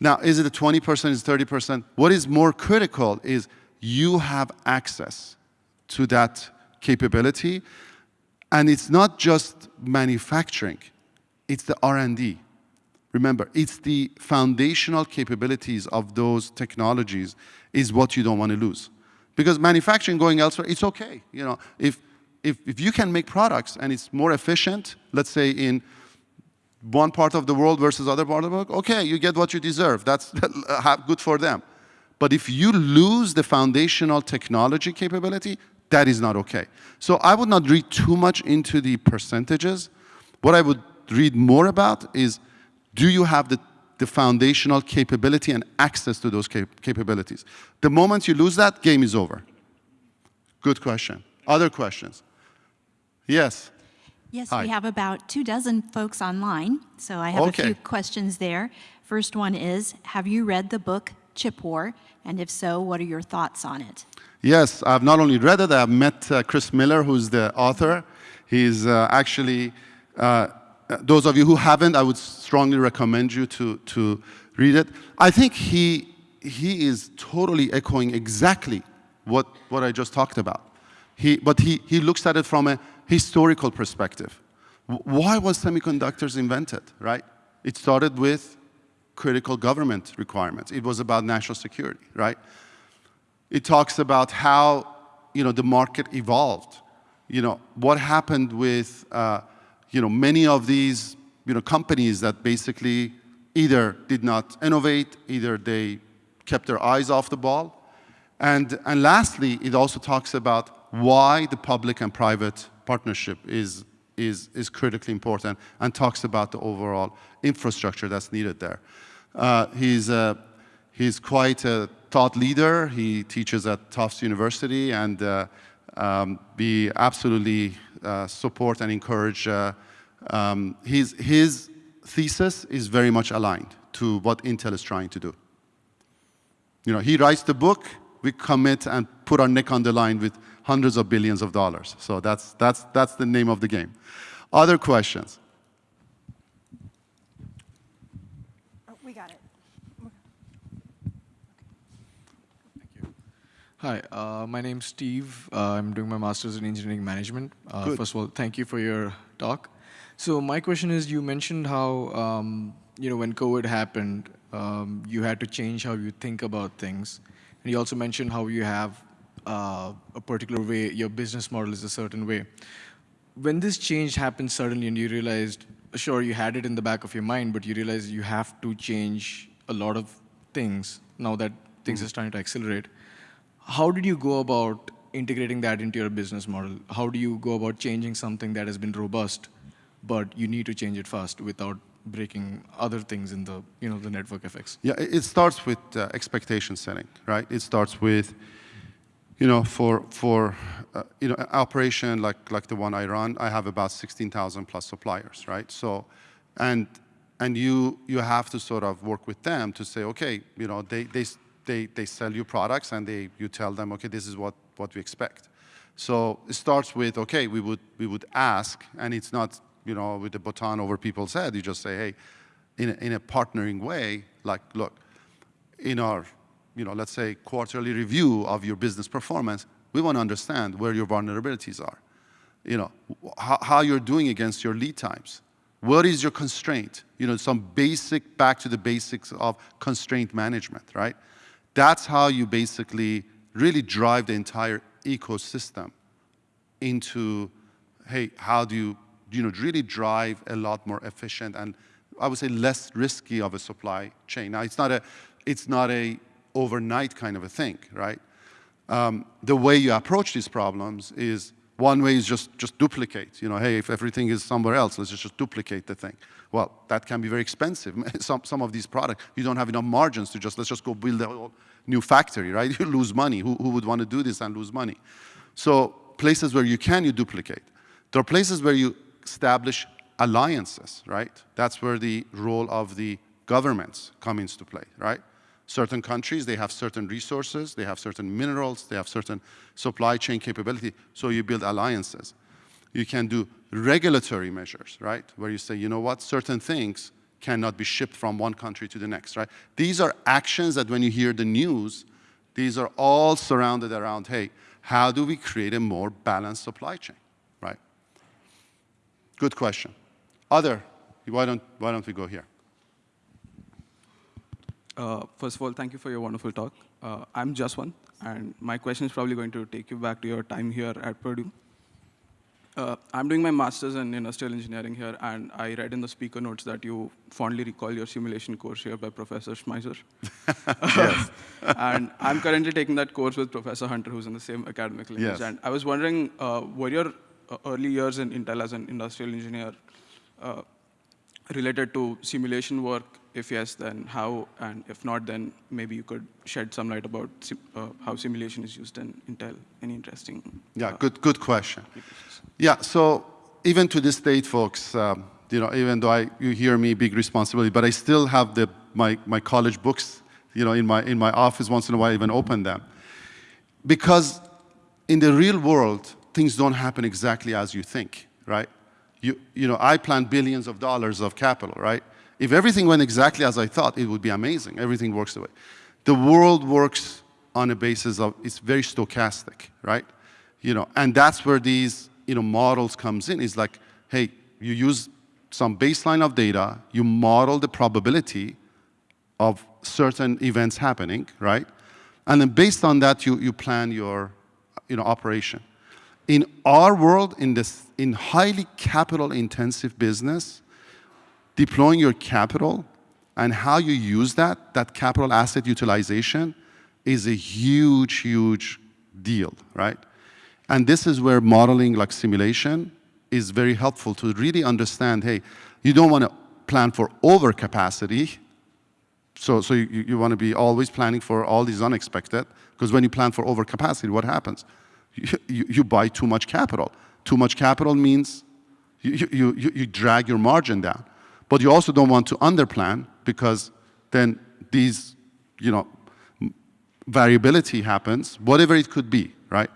Now, is it a 20%, is it 30%? What is more critical is you have access to that capability, and it's not just manufacturing, it's the R&D. Remember, it's the foundational capabilities of those technologies is what you don't want to lose. Because manufacturing going elsewhere, it's okay. You know, if, if, if you can make products and it's more efficient, let's say in one part of the world versus other part of the world, okay, you get what you deserve. That's good for them. But if you lose the foundational technology capability, that is not okay. So I would not read too much into the percentages. What I would read more about is, do you have the, the foundational capability and access to those cap capabilities? The moment you lose that, game is over. Good question. Other questions? Yes. Yes, Hi. we have about two dozen folks online, so I have Okay. a few questions there. First one is, have you read the book Chip War? And if so, what are your thoughts on it? Yes, I've not only read it, I've met uh, Chris Miller, who's the author. He's uh, actually, uh, those of you who haven't, I would strongly recommend you to, to read it. I think he, he is totally echoing exactly what, what I just talked about. He, but he, he looks at it from a historical perspective. Why was semiconductors invented, right? It started with critical government requirements. It was about national security, right? It talks about how you know, the market evolved. You know, what happened with uh, you know, many of these you know, companies that basically either did not innovate, either they kept their eyes off the ball. And, and lastly, it also talks about why the public and private partnership is, is, is critically important and talks about the overall infrastructure that's needed there. Uh, he's, uh, he's quite a thought leader. He teaches at Tufts University, and uh, um, we absolutely uh, support and encourage. Uh, um, his, his thesis is very much aligned to what Intel is trying to do. You know, he writes the book, we commit and put our neck on the line with hundreds of billions of dollars. So that's, that's, that's the name of the game. Other questions? We got it. Hi, uh, my name's Steve. Uh, I'm doing my master's in engineering management. Uh, Good. first of all, thank you for your talk. So my question is, you mentioned how um, you know when COVID happened, um, you had to change how you think about things, and you also mentioned how you have uh, a particular way, your business model is a certain way. When this change happened suddenly, and you realized, sure, you had it in the back of your mind, but you realized you have to change a lot of things now that things are starting to accelerate. How did you go about integrating that into your business model? How do you go about changing something that has been robust, but you need to change it fast without breaking other things in the, you know, the network effects? Yeah, it starts with uh, expectation setting, right? It starts with, you know, for for uh, you know, operation like like the one I run, I have about 16,000 plus suppliers, right? So, and and you you have to sort of work with them to say, okay, you know, they they they they sell you products and they you tell them, okay, this is what what we expect. So it starts with, okay, we would we would ask, and it's not you know with the baton over people's head. You just say, hey, in a, in a partnering way, like, look, in our, you know, let's say quarterly review of your business performance, we want to understand where your vulnerabilities are. You know, how, how you're doing against your lead times. What is your constraint? You know, some basic, back to the basics of constraint management, right? That's how you basically really drive the entire ecosystem into, hey, how do you, you know, really drive a lot more efficient and I would say less risky of a supply chain. Now, it's not a, it's not a overnight kind of a thing, right? Um, the way you approach these problems is One way is just, just duplicate. You know, hey, if everything is somewhere else, let's just, duplicate the thing. Well, that can be very expensive. some, some of these products, you don't have enough margins to just, let's just go build a whole new factory, right? You lose money. Who, who would want to do this and lose money? So places where you can, you duplicate. There are places where you establish alliances, right? That's where the role of the governments come into play, right? Certain countries, they have certain resources, they have certain minerals, they have certain supply chain capability, so you build alliances. You can do regulatory measures, right? Where you say, you know what, certain things cannot be shipped from one country to the next, right? These are actions that when you hear the news, these are all surrounded around, hey, how do we create a more balanced supply chain? Good question. Other, why don't, why don't we go here? Uh, first of all, thank you for your wonderful talk. Uh, I'm Jaswant, and my question is probably going to take you back to your time here at Purdue. Uh, I'm doing my master's in industrial engineering here, and I read in the speaker notes that you fondly recall your simulation course here by Professor Schmeiser. yes. and I'm currently taking that course with Professor Hunter, who's in the same academic lineage. Yes. And I was wondering, uh, were your early years in Intel as an industrial engineer uh, related to simulation work? If yes, then how? And if not, then maybe you could shed some light about sim uh, how simulation is used in Intel. Any interesting? Yeah, good, good question. Yeah, so even to this date, folks, um, you know, even though I, you hear me big responsibility, but I still have the, my, my college books, you know, in my, in my office once in a while, I even open them. Because in the real world, things don't happen exactly as you think, right? You, you know, I plan billions of dollars of capital, right? If everything went exactly as I thought, it would be amazing. Everything works the way. The world works on a basis of, it's very stochastic, right? You know, and that's where these, you know, models comes in. It's like, hey, you use some baseline of data, you model the probability of certain events happening, right? And then based on that, you, you plan your, you know, operation. In our world, in this, in highly capital intensive business, deploying your capital and how you use that, that capital asset utilization, is a huge, huge deal, right? And this is where modeling like simulation is very helpful to really understand, hey, you don't want to plan for overcapacity. So, so you, you want to be always planning for all these unexpected, because when you plan for overcapacity, what happens? You, you, buy too much capital. Too much capital means you, you, you, you drag your margin down. But you also don't want to underplan because then these, you know, variability happens, whatever it could be, right?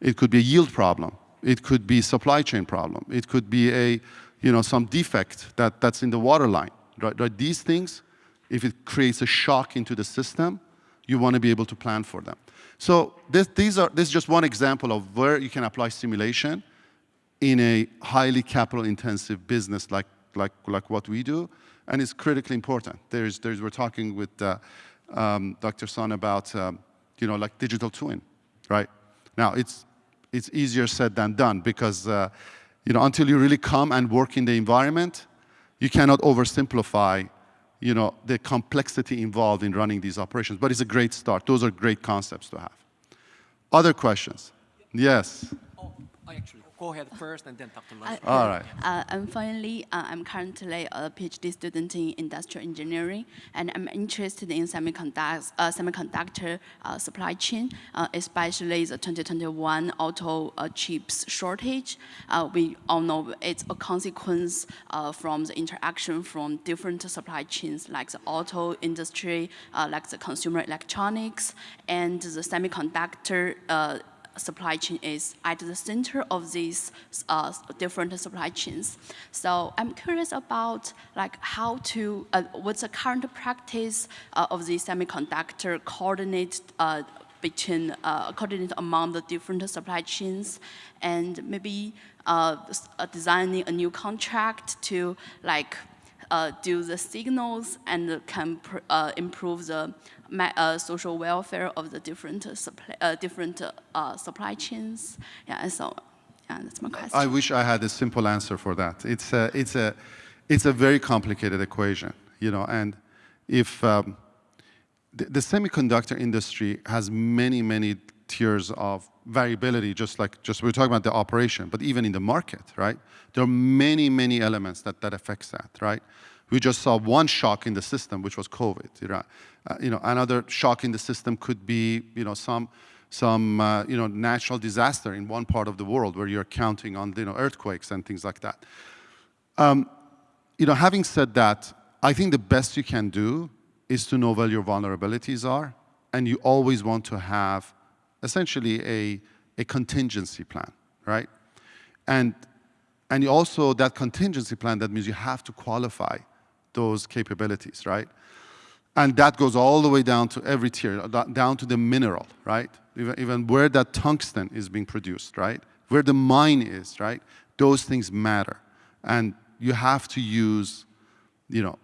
It could be a yield problem. It could be supply chain problem. It could be a, you know, some defect that, that's in the water line, right? right? These things, if it creates a shock into the system, you want to be able to plan for them. So this, these are, this is just one example of where you can apply simulation in a highly capital intensive business like like, like what we do, and it's critically important. There's, there's, we're talking with uh, um, Dr. Son about, um, you know, like digital twin, right? Now, it's, it's easier said than done because, uh, you know, until you really come and work in the environment, you cannot oversimplify, you know, the complexity involved in running these operations. But it's a great start. Those are great concepts to have. Other questions? Yes. Oh, actually go ahead first and then Dr. Uh, All right. Uh, and finally, uh, I'm currently a PhD student in industrial engineering, and I'm interested in semiconductor, uh, semiconductor uh, supply chain, uh, especially the 2021 auto chips shortage. we all know it's a consequence from the interaction from different supply chains, like the auto industry, like the consumer electronics, and the semiconductor supply chain is at the center of these uh, different supply chains. So I'm curious about like how to, uh, what's the current practice uh, of the semiconductor coordinate uh, between, uh, coordinate among the different supply chains and maybe uh, designing a new contract to like do the signals and can improve the uh, social welfare of the different supply, uh, different uh, supply chains. Yeah, and so yeah, that's my question. I wish I had a simple answer for that. It's a, it's a, it's a very complicated equation, you know, and if um, the, the, semiconductor industry has many, many tiers of variability, just like just we are talking about the operation, but even in the market, right? There are many, many elements that, that affects that, right? We just saw one shock in the system, which was COVID. You know, uh, you know another shock in the system could be, you know, some some uh, you know natural disaster in one part of the world where you're counting on you know earthquakes and things like that. Um, you know, having said that, I think the best you can do is to know where your vulnerabilities are, and you always want to have essentially a, a contingency plan, right? And, and you also, that contingency plan, that means you have to qualify those capabilities, right? And that goes all the way down to every tier, uh, down to the mineral, right? Even, where that tungsten is being produced, right? Where the mine is, right? Those things matter. And you have to use, you know,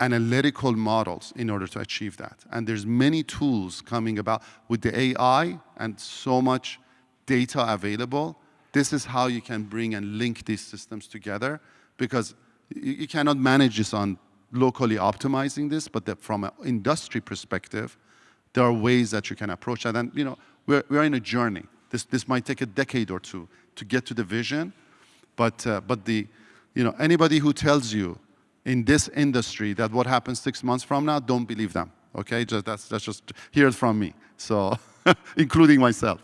analytical models in order to achieve that. And there's many tools coming about with the AI and so much data available. This is how you can bring and link these systems together because you cannot manage this on locally optimizing this, but from an industry perspective, there are ways that you can approach that. And you know, we're, we're in a journey. This, this might take a decade or two to get to the vision, but, uh, but the, you know, anybody who tells you in this industry that what happens six months from now, don't believe them. Okay, just, that's, that's just, hear it from me. So, including myself.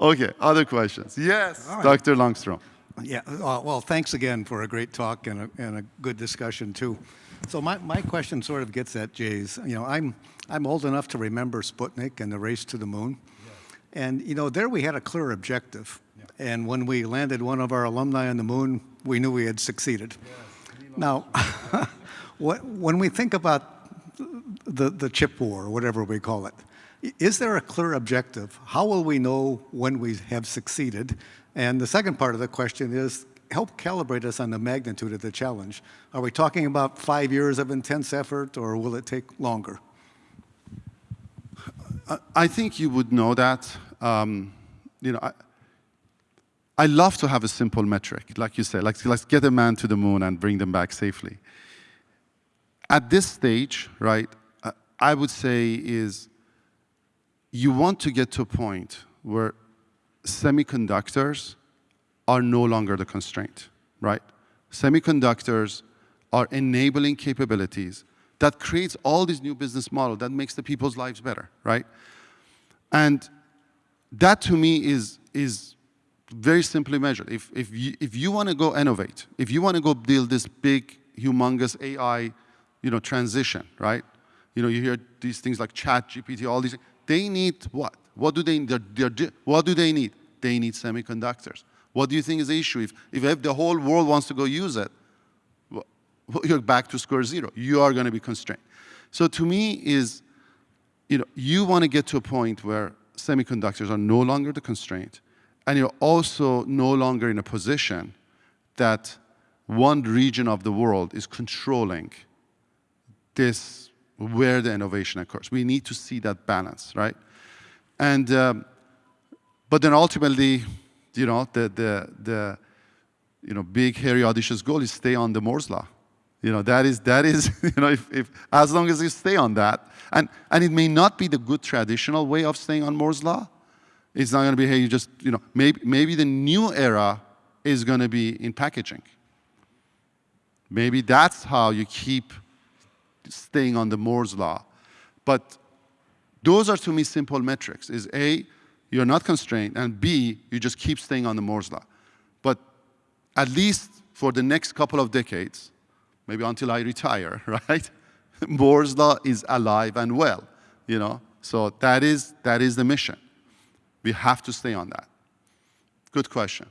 Okay, other questions? Yes, right. Dr. Lundstrom. Yeah, uh, well, thanks again for a great talk and a, and a good discussion too. So my, my question sort of gets at Jay's. You know, I'm, I'm old enough to remember Sputnik and the race to the moon. And, you know, there we had a clear objective. Yeah. And when we landed one of our alumni on the moon, we knew we had succeeded. Yes. Now, when we think about the, the chip war, or whatever we call it, is there a clear objective? How will we know when we have succeeded? And the second part of the question is, help calibrate us on the magnitude of the challenge. Are we talking about five years of intense effort, or will it take longer? I think you would know that. Um, you know, I, I love to have a simple metric, like you said, like let's get a man to the moon and bring them back safely. At this stage, right, I would say is you want to get to a point where semiconductors are no longer the constraint, right? Semiconductors are enabling capabilities that creates all these new business model that makes the people's lives better, right? And that to me is, is very simply measured. If, if you, if you want to go innovate, if you want to go build this big, humongous AI you know, transition, right? You know, you hear these things like ChatGPT, all these, they need what? What do they, they're, they're, what do they need? They need semiconductors. What do you think is the issue? If, if the whole world wants to go use it, well, you're back to square zero. You are going to be constrained. So to me is, you know, you want to get to a point where semiconductors are no longer the constraint, and you're also no longer in a position that one region of the world is controlling this, where the innovation occurs. We need to see that balance, right? And, um, but then ultimately, you know, the, the, the, you know, big, hairy, audacious goal is stay on the Moore's law. You know, that is, that is you know, if, if, as long as you stay on that, and, and it may not be the good traditional way of staying on Moore's law, it's not going to be, hey, you just, you know, maybe, maybe the new era is going to be in packaging. Maybe that's how you keep staying on the Moore's law. But those are to me simple metrics, is A, you're not constrained, and B, you just keep staying on the Moore's law. But at least for the next couple of decades, maybe until I retire, right? Moore's law is alive and well, you know? So that is, that is the mission. We have to stay on that. Good question.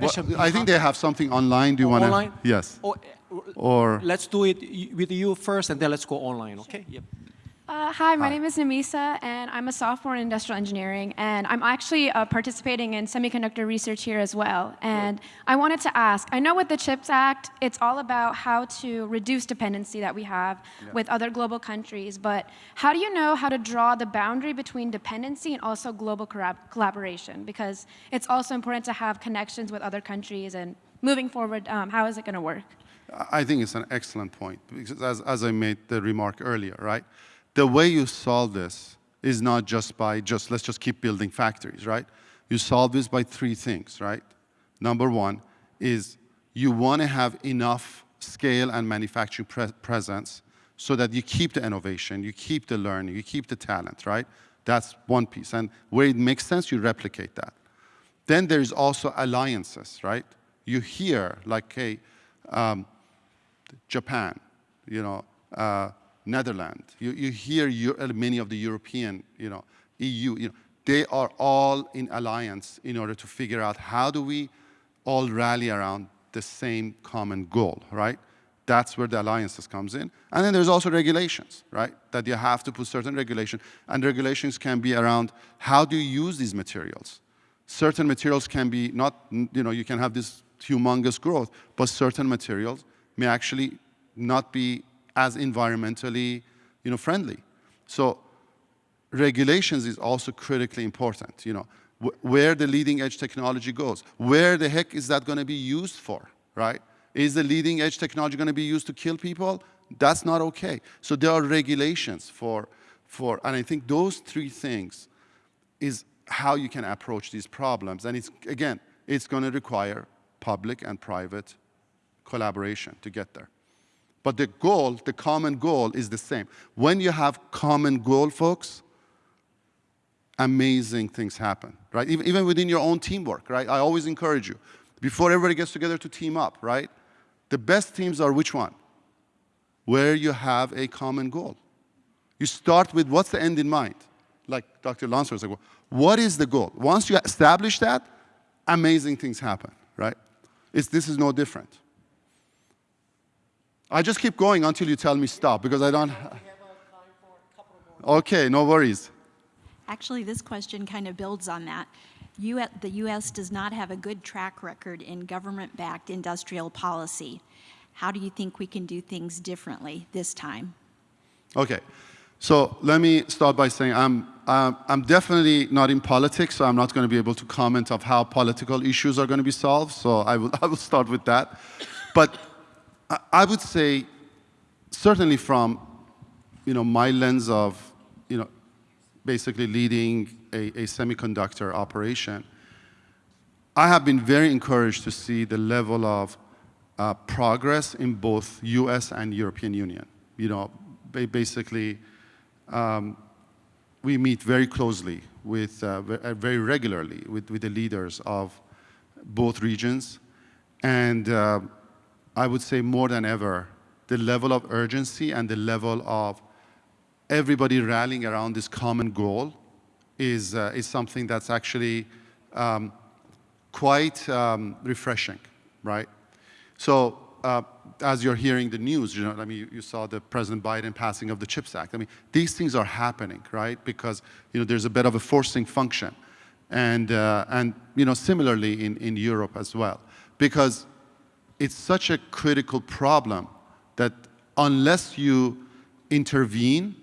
Well, I think they have something online. Do you want to? Online? Yes. Or, or let's do it with you first, and then let's go online. Okay. Yep. Uh, hi, my hi. name is Namisa, and I'm a sophomore in industrial engineering, and I'm actually uh, participating in semiconductor research here as well. And I wanted to ask, I know with the CHIPS Act, it's all about how to reduce dependency that we have yeah. with other global countries, but how do you know how to draw the boundary between dependency and also global collaboration? Because it's also important to have connections with other countries, and moving forward, um, how is it going to work? I think it's an excellent point, because as, as I made the remark earlier, right? The way you solve this is not just by just, let's just keep building factories, right? You solve this by three things, right? Number one is you want to have enough scale and manufacturing pre presence so that you keep the innovation, you keep the learning, you keep the talent, right? That's one piece. And where it makes sense, you replicate that. Then there's also alliances, right? You hear, like, hey, um, Japan, you know, uh, Netherlands, you, you hear uh, many of the European, you know, EU, you know, they are all in alliance in order to figure out how do we all rally around the same common goal, right? That's where the alliances comes in. And then there's also regulations, right? That you have to put certain regulation. And regulations can be around how do you use these materials? Certain materials can be not, you know, you can have this humongous growth, but certain materials may actually not be as environmentally, you know, friendly. So regulations is also critically important, you know, wh where the leading edge technology goes. Where the heck is that going to be used for, right? Is the leading edge technology going to be used to kill people? That's not okay. So there are regulations for, for, and I think those three things is how you can approach these problems. And it's, again, it's going to require public and private collaboration to get there. But the goal, the common goal is the same. When you have common goal, folks, amazing things happen, right? Even, even within your own teamwork, right? I always encourage you, before everybody gets together to team up, right? The best teams are which one? Where you have a common goal. You start with what's the end in mind? Like Dr. Lancer was like, what is the goal? Once you establish that, amazing things happen, right? It's, this is no different. I just keep going until you tell me stop because I don't. Okay, no worries. Actually, this question kind of builds on that. U the U.S. does not have a good track record in government-backed industrial policy. How do you think we can do things differently this time? Okay, so let me start by saying I'm, uh, I'm definitely not in politics, so I'm not going to be able to comment of how political issues are going to be solved, so I will, I will start with that. But I, would say, certainly from you know, my lens of you know, basically leading a, a semiconductor operation, I have been very encouraged to see the level of uh, progress in both US and European Union. You know, basically, um, we meet very closely with, uh, uh, very regularly with, with the leaders of both regions. And uh, I would say more than ever, the level of urgency and the level of everybody rallying around this common goal is, uh, is something that's actually um, quite um, refreshing, right? So uh, as you're hearing the news, you know, I mean, you, saw the President Biden passing of the CHIPS Act. I mean, these things are happening, right? Because, you know, there's a bit of a forcing function. And, uh, and you know, similarly in, in Europe as well. Because it's such a critical problem that unless you intervene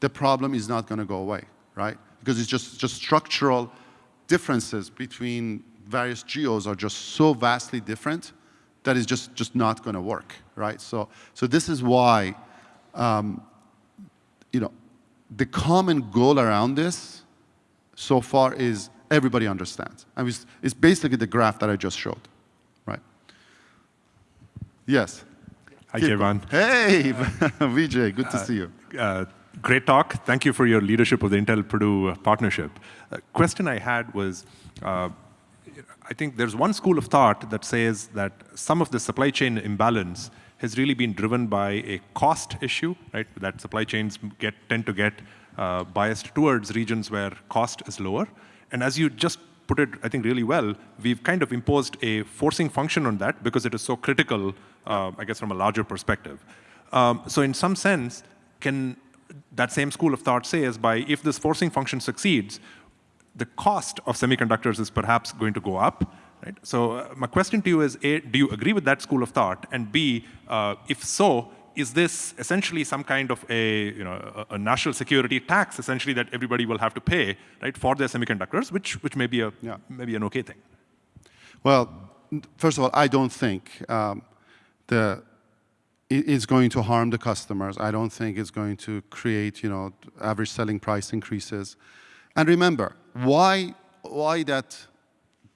the problem is not going to go away, right? Because it's just, just structural differences between various geos are just so vastly different that is just, just not going to work, right? So, so this is why, um, you know, the common goal around this so far is everybody understands. I mean, it's, basically the graph that I just showed? Yes. Hi, Keyvan. Hey, Vijay, good to uh, see you. Uh, great talk. Thank you for your leadership of the Intel Purdue partnership. A question I had was, uh, I think there's one school of thought that says that some of the supply chain imbalance has really been driven by a cost issue, right? That supply chains get, tend to get uh, biased towards regions where cost is lower. And as you just put it, I think, really well, we've kind of imposed a forcing function on that because it is so critical, uh, I guess, from a larger perspective. Um, so in some sense, can that same school of thought says by if this forcing function succeeds, the cost of semiconductors is perhaps going to go up. Right? So uh, my question to you is, A, do you agree with that school of thought? And B, uh, if so, is this essentially some kind of a, you know, a, a, national security tax, essentially, that everybody will have to pay right, for their semiconductors, which, which may, be a, yeah. maybe an okay thing? Well, first of all, I don't think um, the is going to harm the customers. I don't think it's going to create, you know, average selling price increases. And remember, why, why that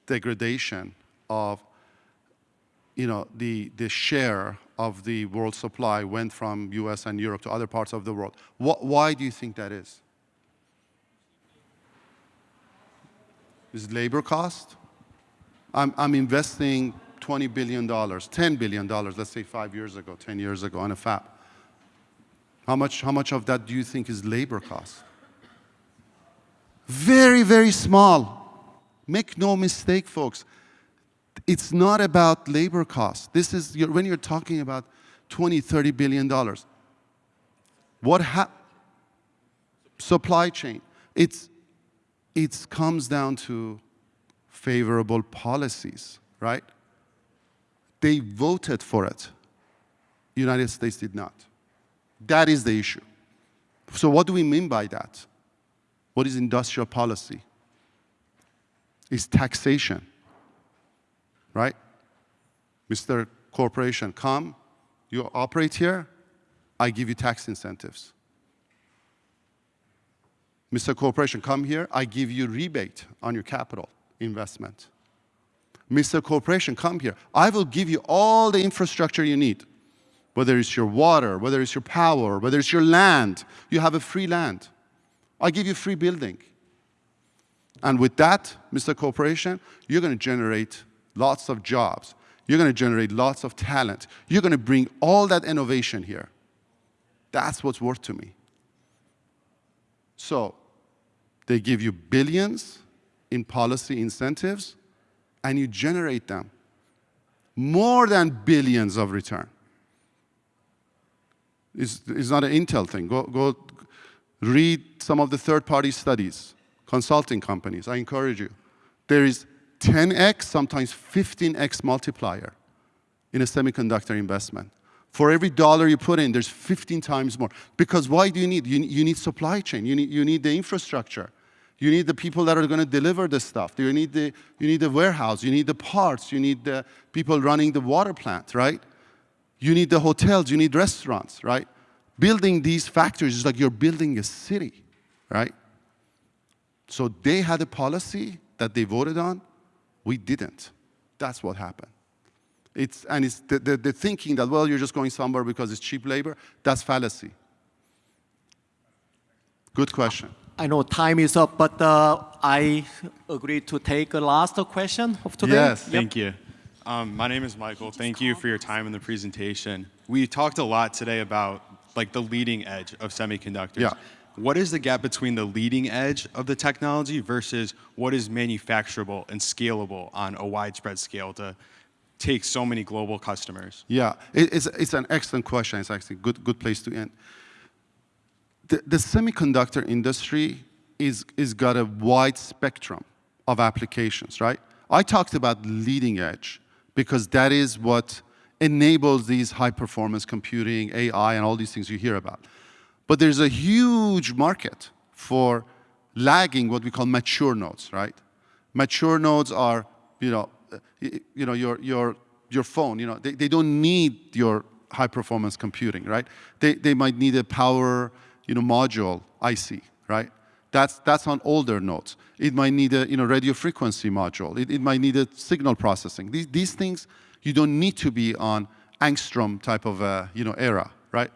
degradation of, you know, the, the share of the world supply went from US and Europe to other parts of the world? Wh why do you think that is? Is labor cost? I'm, I'm investing $20 billion, $10 billion, let's say five years ago, 10 years ago on a fab. How much, how much of that do you think is labor cost? Very, very small. Make no mistake, folks. It's not about labor costs. This is, when you're talking about 20, 30 billion dollars. What happened? Supply chain. It's, it comes down to favorable policies, right? They voted for it. United States did not. That is the issue. So what do we mean by that? What is industrial policy? Is taxation, right? Mr. Corporation, come, you operate here, I give you tax incentives. Mr. Corporation, come here, I give you rebate on your capital investment. Mr. Corporation, come here. I will give you all the infrastructure you need, whether it's your water, whether it's your power, whether it's your land. You have a free land. I give you free building. And with that, Mr. Corporation, you're going to generate lots of jobs. You're going to generate lots of talent. You're going to bring all that innovation here. That's what's worth to me. So they give you billions in policy incentives, and you generate them. More than billions of return. It's, it's not an Intel thing. Go, go read some of the third-party studies, consulting companies. I encourage you. There is 10x, sometimes 15x multiplier in a semiconductor investment. For every dollar you put in, there's 15 times more. Because why do you need? You, you need supply chain. You need, you need the infrastructure. You need the people that are going to deliver the stuff. You need the, you need the warehouse. You need the parts. You need the people running the water plant, right? You need the hotels. You need restaurants, right? Building these factories is like you're building a city, right? So they had a policy that they voted on. We didn't. That's what happened. It's, and it's the, the, the thinking that, well, you're just going somewhere because it's cheap labor, that's fallacy. Good question. I know time is up, but uh, I agree to take a last question of today. Yes. Yep. Thank you. Um, my name is Michael. Thank you for your time in the presentation. We talked a lot today about like the leading edge of semiconductors. Yeah. What is the gap between the leading edge of the technology versus what is manufacturable and scalable on a widespread scale to take so many global customers? Yeah, it's, it's an excellent question. It's actually a good, good place to end the, the semiconductor industry is, is got a wide spectrum of applications, right? I talked about leading edge because that is what enables these high performance computing, AI, and all these things you hear about. But there's a huge market for lagging what we call mature nodes, right? Mature nodes are, you know, you know your, your, your phone, you know, they, they don't need your high performance computing, right? They, they might need a power you know, module IC, right? That's, that's on older nodes. It might need a you know, radio frequency module. It, it might need a signal processing. These, these things, you don't need to be on angstrom type of a, you know, era, right?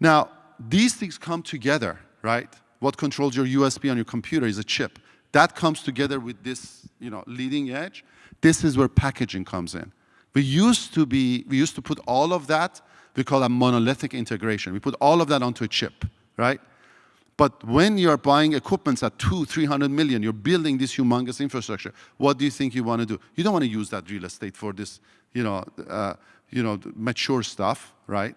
Now, these things come together, right? What controls your USB on your computer is a chip. That comes together with this you know, leading edge. This is where packaging comes in. We used to be, we used to put all of that we call that monolithic integration. We put all of that onto a chip, right? But when you're buying equipments at two, 300 million, you're building this humongous infrastructure, what do you think you want to do? You don't want to use that real estate for this, you know, uh, you know, mature stuff, right?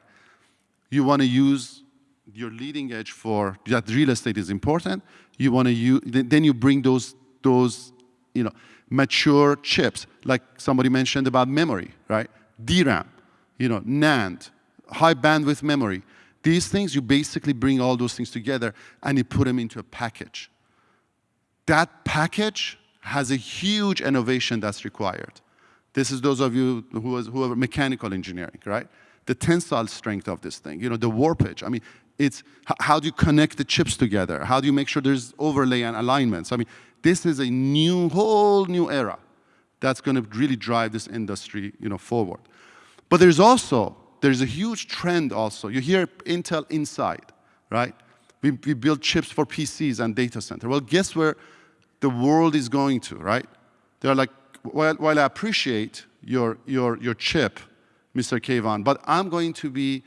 You want to use your leading edge for that real estate is important. You want to then you bring those, those, you know, mature chips, like somebody mentioned about memory, right? DRAM, you know, NAND, high bandwidth memory. These things, you basically bring all those things together and you put them into a package. That package has a huge innovation that's required. This is those of you who, was, who are mechanical engineering, right? the tensile strength of this thing, you know, the warpage. I mean, it's how do you connect the chips together? How do you make sure there's overlay and alignments? I mean, this is a new, whole new era that's going to really drive this industry, you know, forward. But there's also, there's a huge trend also. You hear Intel Inside, right? We, we build chips for PCs and data center. Well, guess where the world is going to, right? They're like, while, while I appreciate your, your, your chip, Mr. Keyvan, but I'm going to be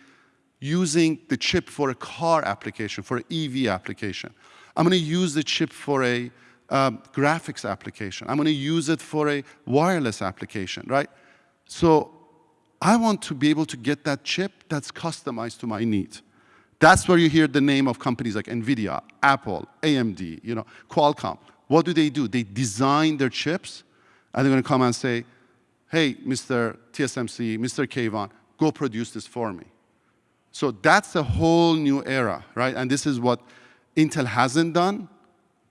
using the chip for a car application, for an EV application. I'm going to use the chip for a um, graphics application. I'm going to use it for a wireless application, right? So I want to be able to get that chip that's customized to my needs. That's where you hear the name of companies like NVIDIA, Apple, AMD, you know, Qualcomm. What do they do? They design their chips, and they're going to come and say, hey, Mr. TSMC, Mr. Keyvan, go produce this for me. So that's a whole new era, right? And this is what Intel hasn't done,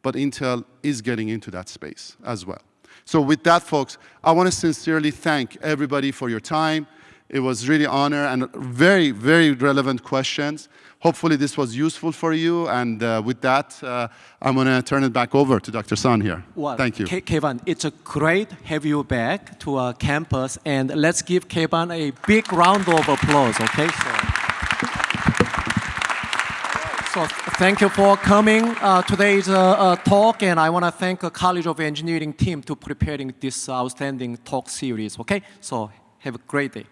but Intel is getting into that space as well. So with that, folks, I want to sincerely thank everybody for your time. It was really honor and very, very relevant questions. Hopefully this was useful for you. And uh, with that, uh, I'm going to turn it back over to Dr. Sun here. Well, Thank you. Keyvan, it's a great have you back to our campus. And let's give Keyvan a big round of applause, okay? So. So thank you for coming uh, today's uh, uh, talk, and I want to thank the College of Engineering team to preparing this outstanding talk series. Okay, so have a great day.